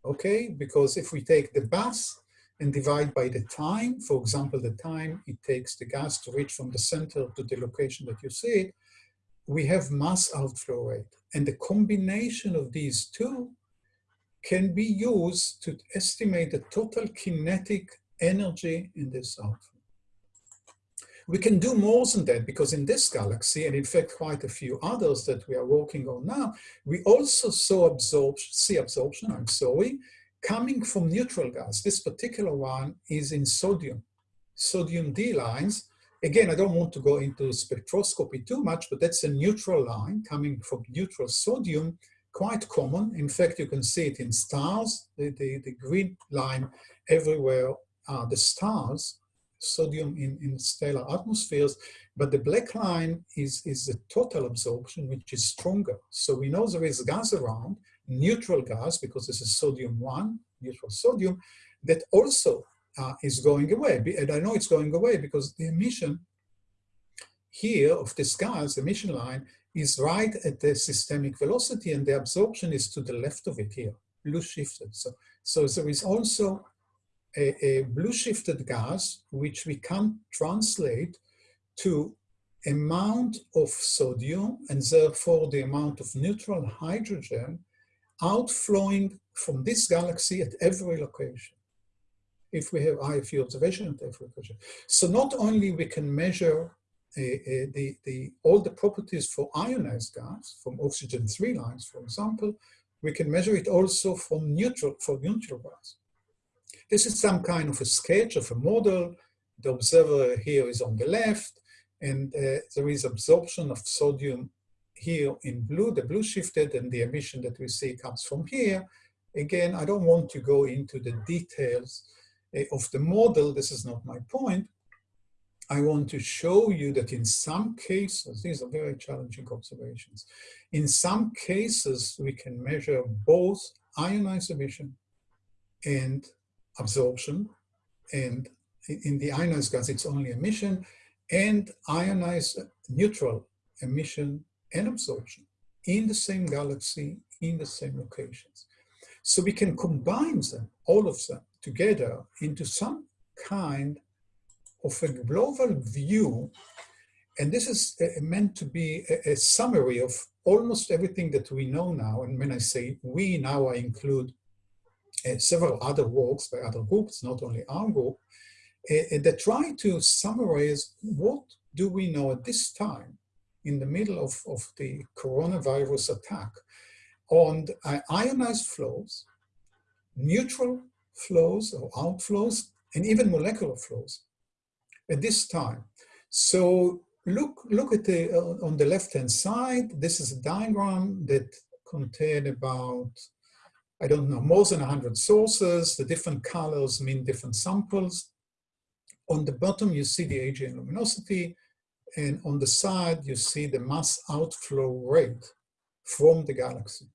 okay? Because if we take the mass and divide by the time, for example, the time it takes the gas to reach from the center to the location that you see it, we have mass outflow rate. And the combination of these two can be used to estimate the total kinetic energy in this outflow. We can do more than that because in this galaxy, and in fact quite a few others that we are working on now, we also saw absorption, see absorption, I'm sorry, coming from neutral gas. This particular one is in sodium, sodium D lines. Again, I don't want to go into spectroscopy too much, but that's a neutral line coming from neutral sodium quite common. In fact, you can see it in stars. The, the, the green line everywhere are the stars, sodium in, in stellar atmospheres, but the black line is, is the total absorption, which is stronger. So we know there is gas around, neutral gas, because this is sodium 1, neutral sodium, that also uh, is going away. And I know it's going away because the emission here of this gas, emission line, is right at the systemic velocity and the absorption is to the left of it here, blue shifted. So, so there is also a, a blue shifted gas, which we can translate to amount of sodium and therefore the amount of neutral hydrogen outflowing from this galaxy at every location if we have IFU observation at every location. So not only we can measure uh, uh, the, the, all the properties for ionized gas, from oxygen 3 lines, for example, we can measure it also from neutral, for neutral gas. This is some kind of a sketch of a model. The observer here is on the left, and uh, there is absorption of sodium here in blue, the blue shifted, and the emission that we see comes from here. Again, I don't want to go into the details uh, of the model. This is not my point. I want to show you that in some cases, these are very challenging observations. In some cases, we can measure both ionized emission and absorption. And in the ionized gas, it's only emission and ionized neutral emission and absorption in the same galaxy, in the same locations. So we can combine them, all of them, together into some kind of a global view. And this is uh, meant to be a, a summary of almost everything that we know now. And when I say we now, I include several other works by other groups, not only our group, uh, that try to summarize what do we know at this time in the middle of, of the coronavirus attack on uh, ionized flows, neutral flows or outflows, and even molecular flows at this time. So look, look at the, uh, on the left-hand side, this is a diagram that contained about, I don't know, more than 100 sources. The different colors mean different samples. On the bottom, you see the AGN luminosity, and on the side, you see the mass outflow rate from the galaxy.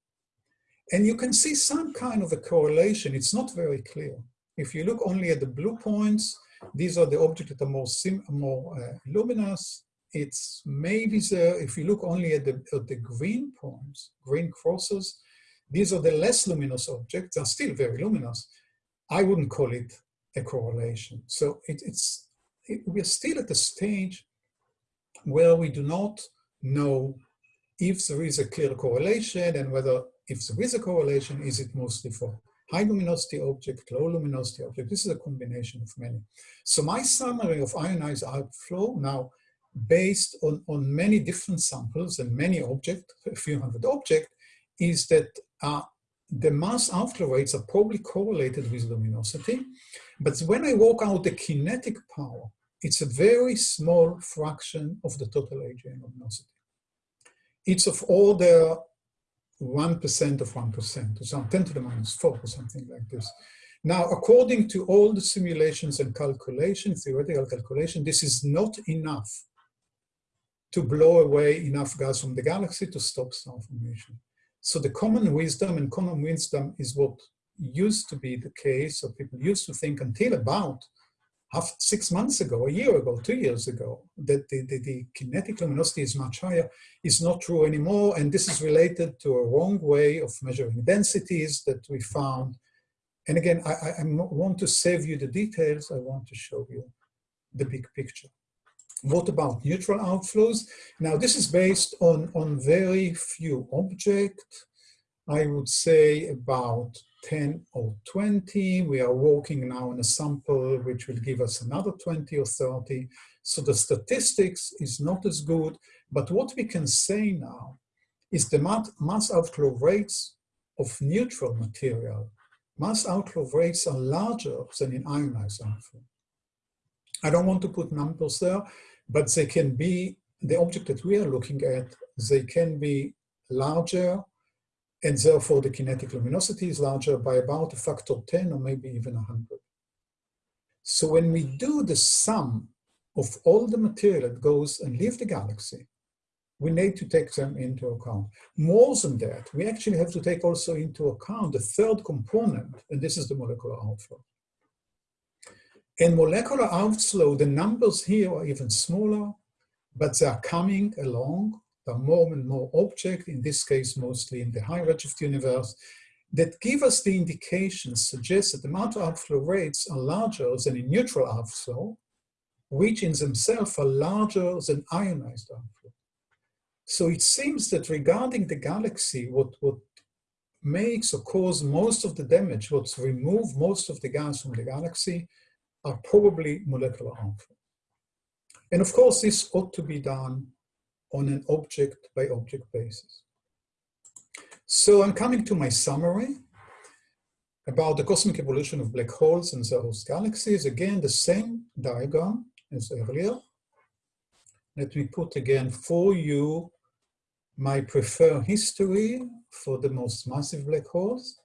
And you can see some kind of a correlation. It's not very clear. If you look only at the blue points, these are the objects that are more, more uh, luminous. It's maybe there, if you look only at the, at the green points, green crosses, these are the less luminous objects, they're still very luminous. I wouldn't call it a correlation. So it, it's, it, we're still at the stage where we do not know if there is a clear correlation and whether if there is a correlation, is it mostly for high luminosity object, low luminosity object. This is a combination of many. So my summary of ionized outflow now based on, on many different samples and many objects, a few hundred objects, is that uh, the mass outflow rates are probably correlated with luminosity. But when I work out the kinetic power, it's a very small fraction of the total AGN luminosity. It's of order 1% of 1%, or some 10 to the minus 4 or something like this. Now, according to all the simulations and calculations, theoretical calculation, this is not enough to blow away enough gas from the galaxy to stop star formation. So the common wisdom, and common wisdom is what used to be the case, or people used to think until about half, six months ago, a year ago, two years ago, that the, the, the, kinetic luminosity is much higher is not true anymore. And this is related to a wrong way of measuring densities that we found. And again, I, I want to save you the details. I want to show you the big picture. What about neutral outflows? Now, this is based on, on very few objects. I would say about 10 or 20. We are working now on a sample which will give us another 20 or 30. So the statistics is not as good, but what we can say now is the mass outflow rates of neutral material. Mass outflow rates are larger than in ionized outflow. I don't want to put numbers there, but they can be, the object that we are looking at, they can be larger and therefore the kinetic luminosity is larger by about a factor 10 or maybe even 100. So when we do the sum of all the material that goes and leave the galaxy, we need to take them into account. More than that, we actually have to take also into account the third component, and this is the molecular outflow. In molecular outflow, the numbers here are even smaller, but they are coming along There are more and more objects, in this case mostly in the high redshift universe, that give us the indications, suggest that the matter outflow rates are larger than in neutral outflow, which in themselves are larger than ionized outflow. So it seems that regarding the galaxy, what, what makes or cause most of the damage, what's remove most of the gas from the galaxy, are probably molecular outflow. And of course, this ought to be done on an object by object basis. So I'm coming to my summary about the cosmic evolution of black holes and their host galaxies. Again, the same diagram as earlier. Let me put again for you my preferred history for the most massive black holes.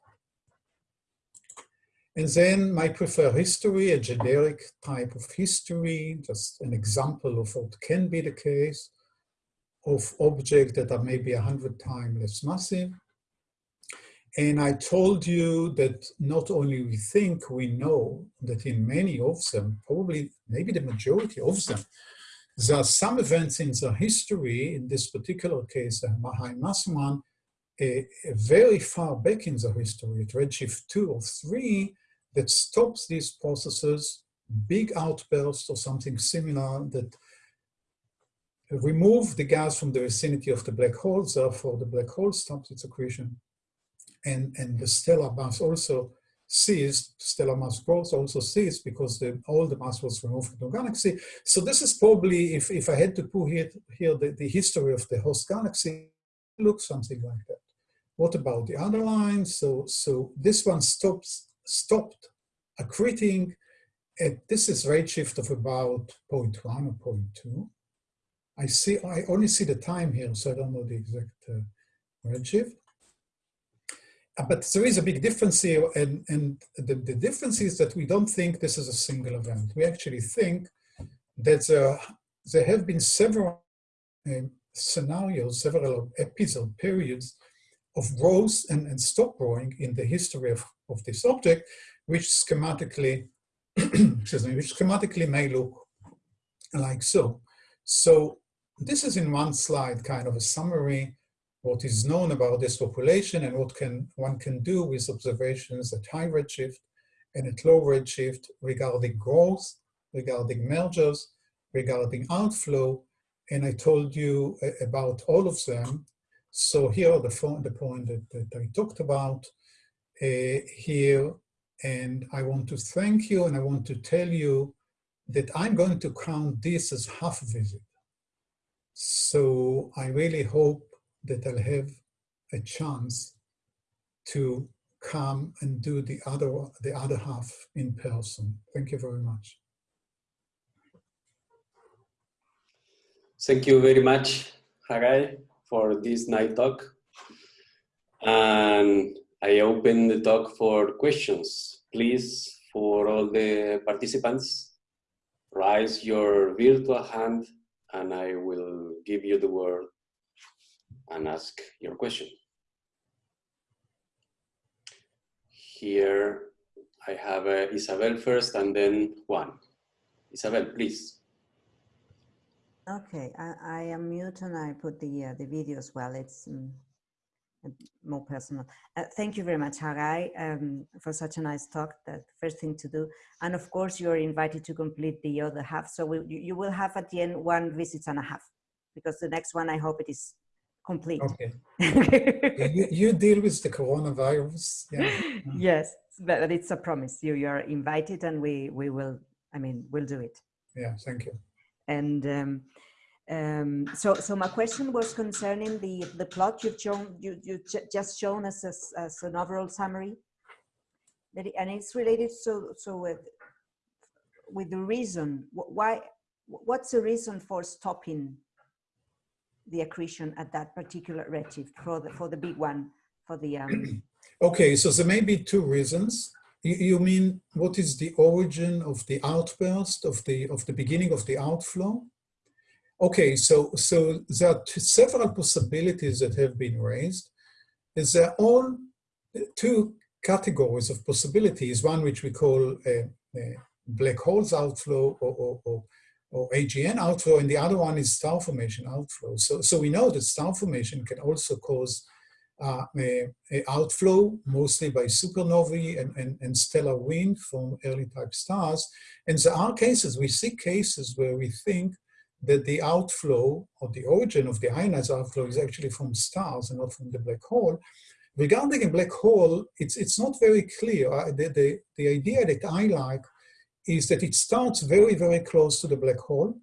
And then my preferred history, a generic type of history, just an example of what can be the case of objects that are maybe 100 times less massive. And I told you that not only we think, we know that in many of them, probably maybe the majority of them, there are some events in the history, in this particular case, the Mass one, a, a very far back in the history, at redshift 2 or 3, that stops these processes, big outbursts or something similar that remove the gas from the vicinity of the black hole, therefore the black hole stops its accretion and, and the stellar mass also ceased, stellar mass growth also ceased because the, all the mass was removed from the galaxy. So this is probably, if, if I had to put here, here the, the history of the host galaxy, looks something like that. What about the other lines? So, so this one stops, stopped accreting. At, this is redshift of about 0.1 or 0.2. I see, I only see the time here, so I don't know the exact uh, redshift. Uh, but there is a big difference here, and, and the, the difference is that we don't think this is a single event. We actually think that there, there have been several uh, scenarios, several episode periods of growth and, and stop growing in the history of, of this object, which schematically, excuse me, which schematically may look like so. So this is in one slide kind of a summary what is known about this population and what can one can do with observations at high redshift and at low redshift regarding growth, regarding mergers, regarding outflow, and I told you about all of them. So here are the, the point that, that I talked about uh, Uh, here, and I want to thank you and I want to tell you that I'm going to count this as half visit. So I really hope that I'll have a chance to come and do the other, the other half in person. Thank you very much. Thank you very much, Hagai, for this night talk. And I open the talk for questions. Please, for all the participants, raise your virtual hand and I will give you the word and ask your question. Here I have uh, Isabel first and then Juan. Isabel, please. Okay, I, I am mute and I put the uh, the video as well. It's um, more personal. Uh, thank you very much, Hagai, um, for such a nice talk. That first thing to do, and of course you are invited to complete the other half. So we, you, you will have at the end one visit and a half, because the next one I hope it is complete. Okay. you, you, deal with the coronavirus. Yeah. Yes, but it's a promise. You you are invited, and we we will. I mean, we'll do it. Yeah. Thank you. And um, um, so so my question was concerning the the plot you've shown you you just shown us as, as an overall summary. That it, and it's related so so with with the reason. Why what's the reason for stopping the accretion at that particular redshift for the for the big one for the um okay so there may be two reasons. You mean what is the origin of the outburst of the of the beginning of the outflow okay so so there are several possibilities that have been raised is there all uh, two categories of possibilities one which we call a, a black holes outflow or, or, or or AGN outflow, and the other one is star formation outflow. So, so we know that star formation can also cause uh, outflow, mostly by supernovae and, and, and, stellar wind from early type stars. And there are cases, we see cases where we think that the outflow or the origin of the ionized outflow is actually from stars and not from the black hole. Regarding a black hole, it's, it's not very clear. Uh, the, the, the idea that I like is that it starts very, very close to the black hole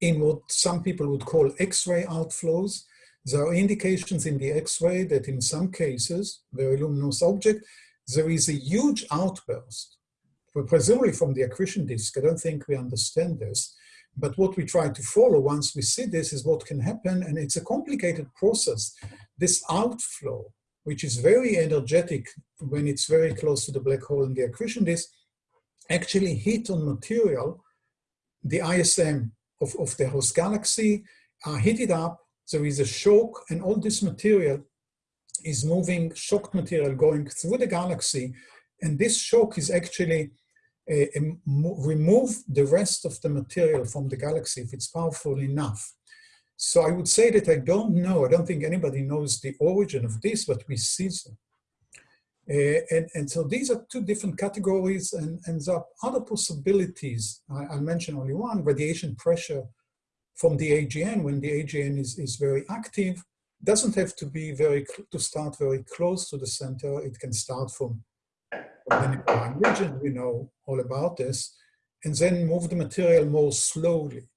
in what some people would call X-ray outflows. There are indications in the X-ray that in some cases, very luminous object, there is a huge outburst, presumably from the accretion disk. I don't think we understand this. But what we try to follow once we see this is what can happen, and it's a complicated process. This outflow, which is very energetic when it's very close to the black hole in the accretion disk, actually hit on material, the ISM of, of the host galaxy, uh, hit it up, there is a shock, and all this material is moving, shocked material going through the galaxy, and this shock is actually remove the rest of the material from the galaxy if it's powerful enough. So I would say that I don't know, I don't think anybody knows the origin of this, but we see them. Uh, and, and so these are two different categories and, and there are other possibilities. I, I'll mention only one, radiation pressure from the AGN when the AGN is, is very active. Doesn't have to be very, to start very close to the center. It can start from narrow line region, we know all about this, and then move the material more slowly.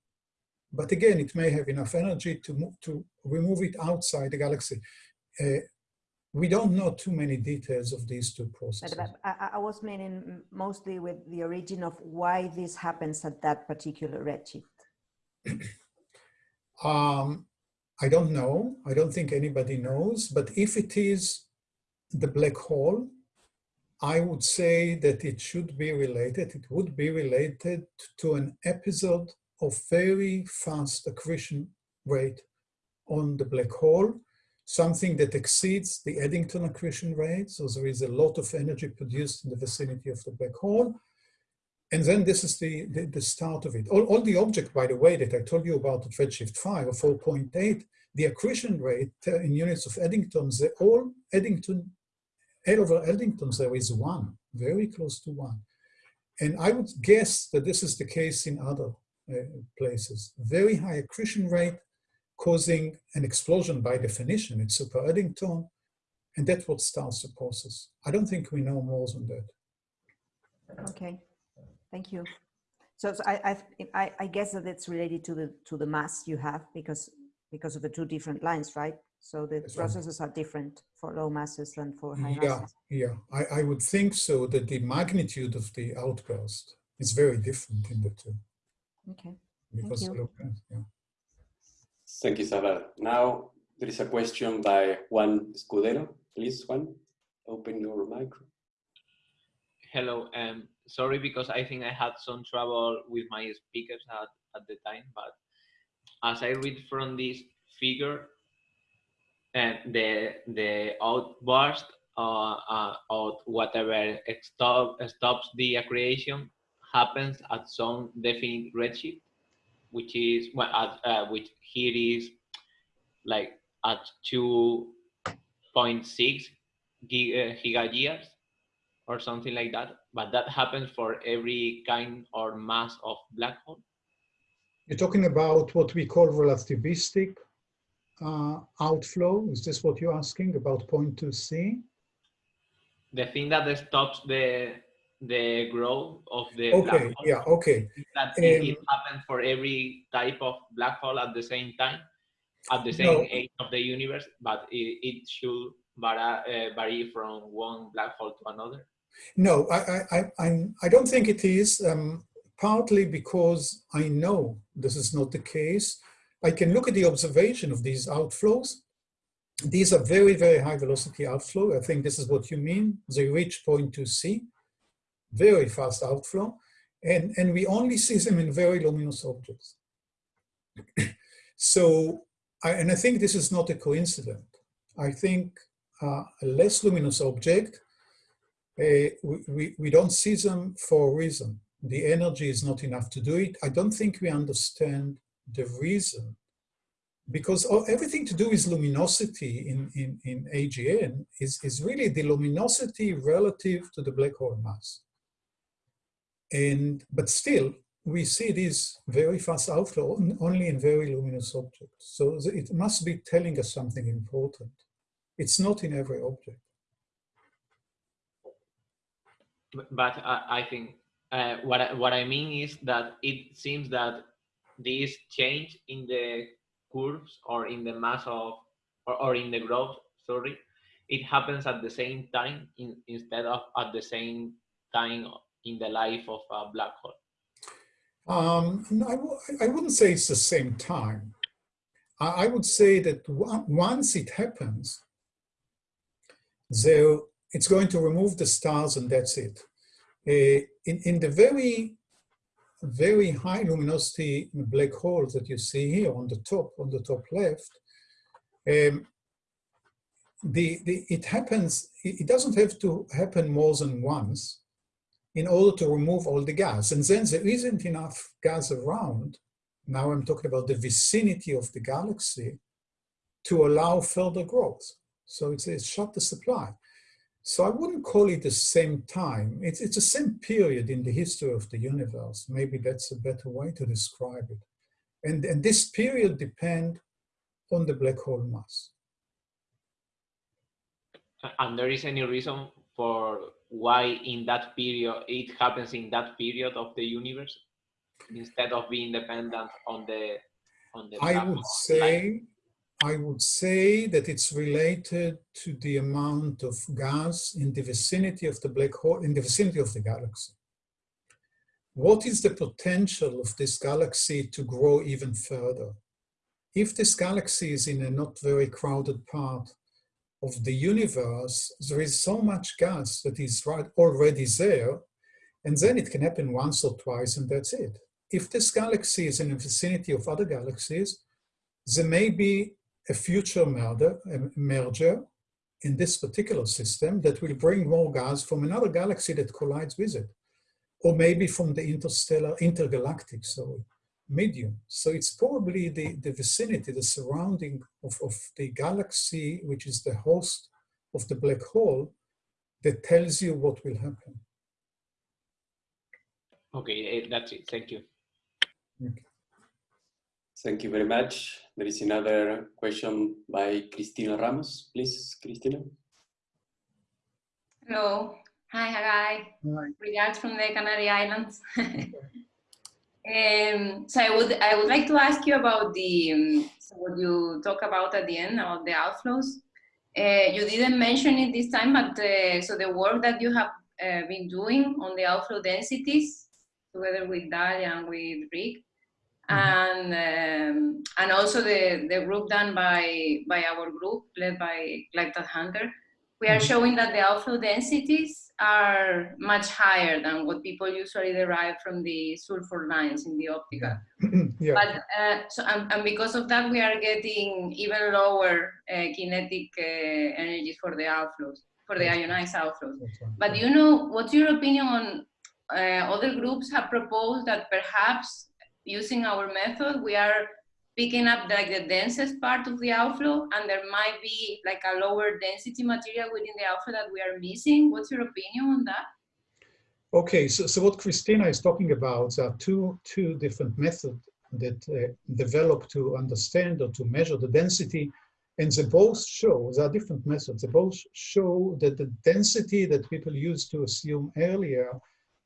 But again, it may have enough energy to, move, to remove it outside the galaxy. Uh, we don't know too many details of these two processes. I, I, was meaning mostly with the origin of why this happens at that particular redshift. um, I don't know. I don't think anybody knows. But if it is the black hole, I would say that it should be related. It would be related to an episode of very fast accretion rate on the black hole something that exceeds the Eddington accretion rate. So there is a lot of energy produced in the vicinity of the black hole. And then this is the, the, the start of it. All, all, the object, by the way, that I told you about at redshift 5 or 4.8, the accretion rate uh, in units of Eddington, they all Eddington, Over Eddington, there is one, very close to one. And I would guess that this is the case in other uh, places. Very high accretion rate, causing an explosion by definition. It's super Eddington, and that's what starts the process. I don't think we know more than that. Okay, thank you. So, so I, I, I guess that it's related to the to the mass you have because because of the two different lines, right? So the That's processes right. are different for low masses than for high yeah, masses. Yeah, I, I would think so that the magnitude of the outburst is very different in the two. Okay. Because Thank you. yeah. Thank you, Salar. Now there is a question by Juan Escudero. Please, Juan, open your mic. Hello. Um, sorry because I think I had some trouble with my speakers at, at the time, but as I read from this figure, and uh, the the outburst uh, uh, of whatever stop, stops the accretion happens at some definite redshift which is well, at, uh, which here is like at 2.6 giga years or something like that. But that happens for every kind or mass of black hole. You're talking about what we call relativistic uh, outflow. Is this what you're asking about point 2c? The thing that stops the the growth of the okay, black hole. Yeah, okay. That um, it, happens for every type of black hole at the same time, at the same no. age of the universe, but it, it should vary, uh, vary from one black hole to another? No, I, I, I, I don't think it is, um, partly because I know this is not the case. I can look at the observation of these outflows. These are very, very high velocity outflow. I think this is what you mean. They reach point to c very fast outflow, and, and we only see them in very luminous objects. so, I, and I think this is not a coincidence. I think uh, a less luminous object, uh, we, we don't see them for a reason. the energy is not enough to do it. I don't think we understand the reason because everything to do with luminosity in, in, in AGN is, is really the luminosity relative to the black hole mass. And, but still, we see this very fast outflow only in very luminous objects. So it must be telling us something important. It's not in every object. But I, think uh, what, I, what I mean is that it seems that this change in the curves or in the mass of, or, or in the growth, sorry, it happens at the same time in, instead of at the same time in the life of a black hole? Um, I, I wouldn't say it's the same time. I, I would say that once it happens, there, it's going to remove the stars and that's it. Uh, in, in the very very high luminosity black hole that you see here on the top, on the top left, um, the, the, it happens, it doesn't have to happen more than once in order to remove all the gas. And then there isn't enough gas around, now I'm talking about the vicinity of the galaxy, to allow further growth. So it's, it's shut the supply. So I wouldn't call it the same time. It's, it's the same period in the history of the universe. Maybe that's a better way to describe it. And, and this period depend on the black hole mass. And there is any reason for why in that period, it happens in that period of the universe instead of being dependent on the on the I would say I would say that it's related to the amount of gas in the vicinity of the black hole, in the vicinity of the galaxy. What is the potential of this galaxy to grow even further? If this galaxy is in a not very crowded part of the universe, there is so much gas that is right already there, and then it can happen once or twice and that's it. If this galaxy is in the vicinity of other galaxies, there may be a future merger, a merger in this particular system that will bring more gas from another galaxy that collides with it, or maybe from the interstellar, intergalactic, sorry, medium. So it's probably the, the vicinity, the surrounding of, of the galaxy, which is the host of the black hole, that tells you what will happen. Okay, eh, that's it. Thank you. Okay. Thank you very much. There is another question by Cristina Ramos. Please, Cristina. Hello. Hi, Hagai. Hi. Regards from the Canary Islands. Um, so I would I would like to ask you about the um, so what you talk about at the end about the outflows. Uh, you didn't mention it this time, but uh, so the work that you have uh, been doing on the outflow densities together with Dalya and with Ric, mm -hmm. and um, and also the the group done by by our group led by Clive Tadhunter, we are mm-hmm. showing that the outflow densities are much higher than what people usually derive from the sulfur lines in the optical. yeah. But uh, so and, and, because of that, we are getting even lower uh, kinetic uh, energies for the outflows, for the ionized outflows. But you know, what's your opinion on uh, other groups have proposed that perhaps using our method, we are picking up like the densest part of the outflow and there might be like a lower density material within the outflow that we are missing. What's your opinion on that? Okay, so, so what Christina is talking about are two, two different methods that uh, develop to understand or to measure the density and they both show, there are different methods, they both show that the density that people used to assume earlier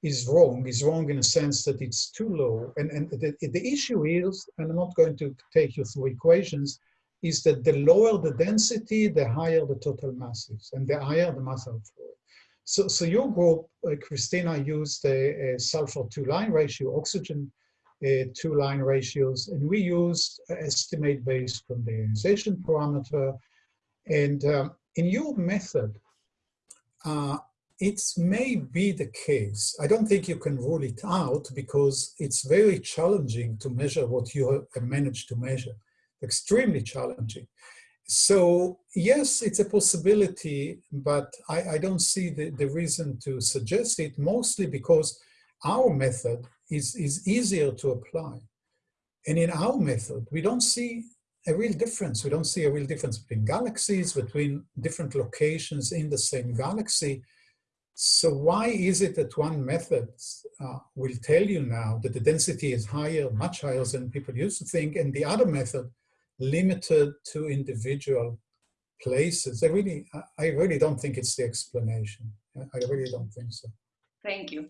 is wrong, is wrong in a sense that it's too low. And, and the, the issue is, and I'm not going to take you through equations, is that the lower the density, the higher the total masses, and the higher the mass outflow. So, so your group, uh, Christina, used a, a sulfur two-line ratio, oxygen uh, two-line ratios, and we used estimate based from the ionization parameter. And um, in your method, uh, it may be the case. I don't think you can rule it out because it's very challenging to measure what you have managed to measure. Extremely challenging. So yes, it's a possibility, but I, I don't see the, the reason to suggest it, mostly because our method is, is easier to apply. And in our method, we don't see a real difference. We don't see a real difference between galaxies, between different locations in the same galaxy. So why is it that one method uh, will tell you now that the density is higher, much higher than people used to think, and the other method limited to individual places? I really, I really don't think it's the explanation. I really don't think so. Thank you.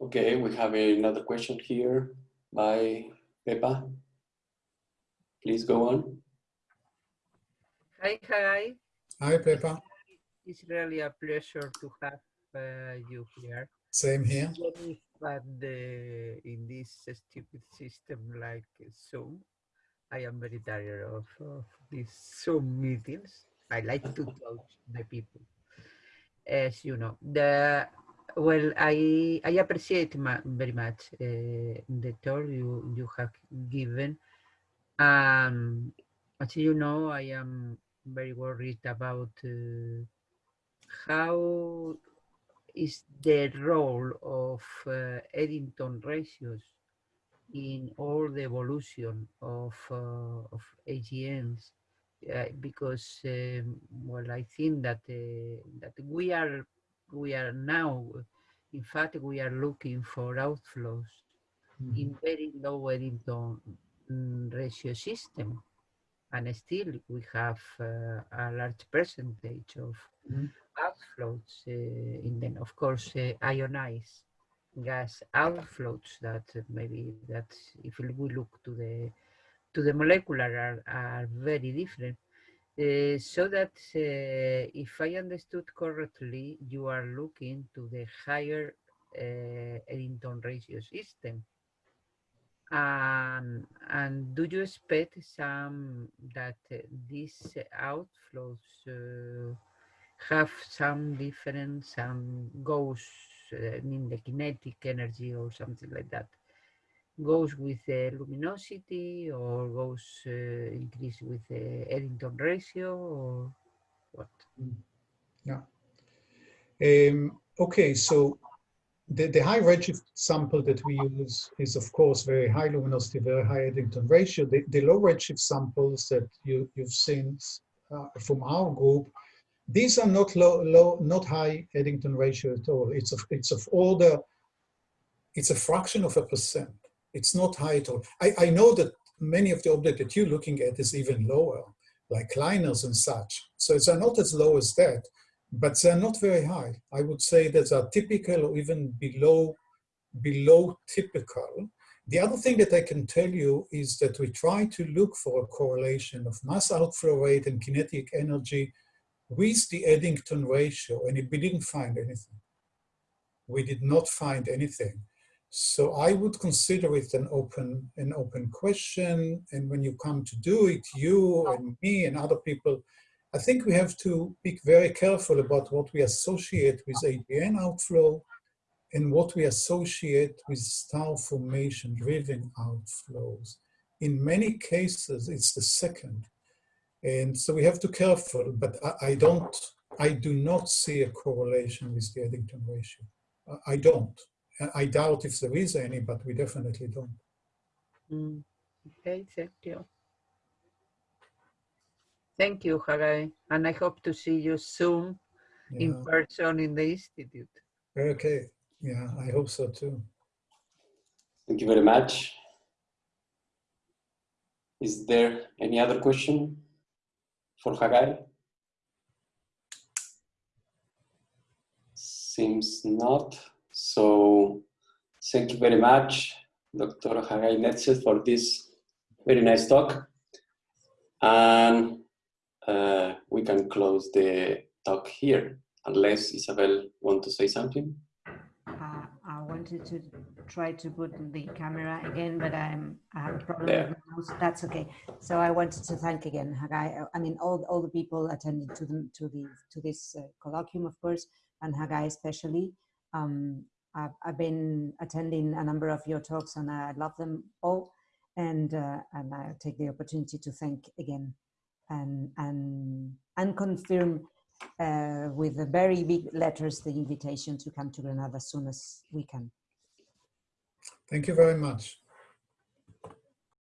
Okay, we have another question here by Pepa. Please go on. Hi, hi. Hi, Pepa. It's really a pleasure to have uh, you here. Same here. But the, in this stupid system like Zoom, I am very tired of, of these Zoom meetings. I like to talk to the people. As you know, the well, I I appreciate very much uh, the tour you you have given. Um, as you know, I am very worried about uh, how is the role of uh, Eddington ratios in all the evolution of uh, of AGNs, uh, because um, well, I think that uh, that we are we are now, in fact, we are looking for outflows mm -hmm. in very low Eddington mm, ratio system. And still we have uh, a large percentage of mm outflows uh, in then, of course, uh, ionized gas outflows that maybe that if we look to the to the molecular are, are very different. Uh, so that uh, if I understood correctly, you are looking to the higher uh, Eddington ratio system. Um, and do you expect some that uh, these outflows uh, have some difference, some goes in the kinetic energy or something like that? goes with the luminosity or goes uh, increase with the Eddington ratio or what? Mm. Yeah. Um, okay, so the, the high redshift sample that we use is of course very high luminosity, very high Eddington ratio. The, the low redshift samples that you, you've seen uh, from our group, these are not low, low, not high Eddington ratio at all. It's of, it's of order, it's a fraction of a percent. It's not high at all. I, I know that many of the objects that you're looking at is even lower, like LINERs and such. So it's not as low as that, but they're not very high. I would say that they're typical or even below, below typical. The other thing that I can tell you is that we try to look for a correlation of mass outflow rate and kinetic energy with the Eddington ratio, and we didn't find anything. We did not find anything. So I would consider it an open, an open question. And when you come to do it, you and me and other people, I think we have to be very careful about what we associate with AGN outflow and what we associate with star formation driven outflows. In many cases, it's the second. And so we have to be careful, but I, I don't, I do not see a correlation with the Eddington ratio. I don't. I doubt if there is any, but we definitely don't. Mm. Okay, thank you. Thank you, Hagai. And I hope to see you soon yeah. in person in the Institute. Okay, yeah, I hope so too. Thank you very much. Is there any other question for Hagai? Seems not. So thank you very much, Dr. Hagai Netzer, for this very nice talk. And uh, we can close the talk here, unless Isabel want to say something. Uh, I wanted to try to put the camera again, but I'm, I have a problem there. with my mouse. That's okay. So I wanted to thank again Hagai. I mean, all, all the people attended to the to the to this uh, colloquium, of course, and Hagai especially. Um, I've, I've, been attending a number of your talks and I love them all. And, uh, and I take the opportunity to thank again and, and, and confirm uh, with the very big letters the invitation to come to Granada as soon as we can. Thank you very much.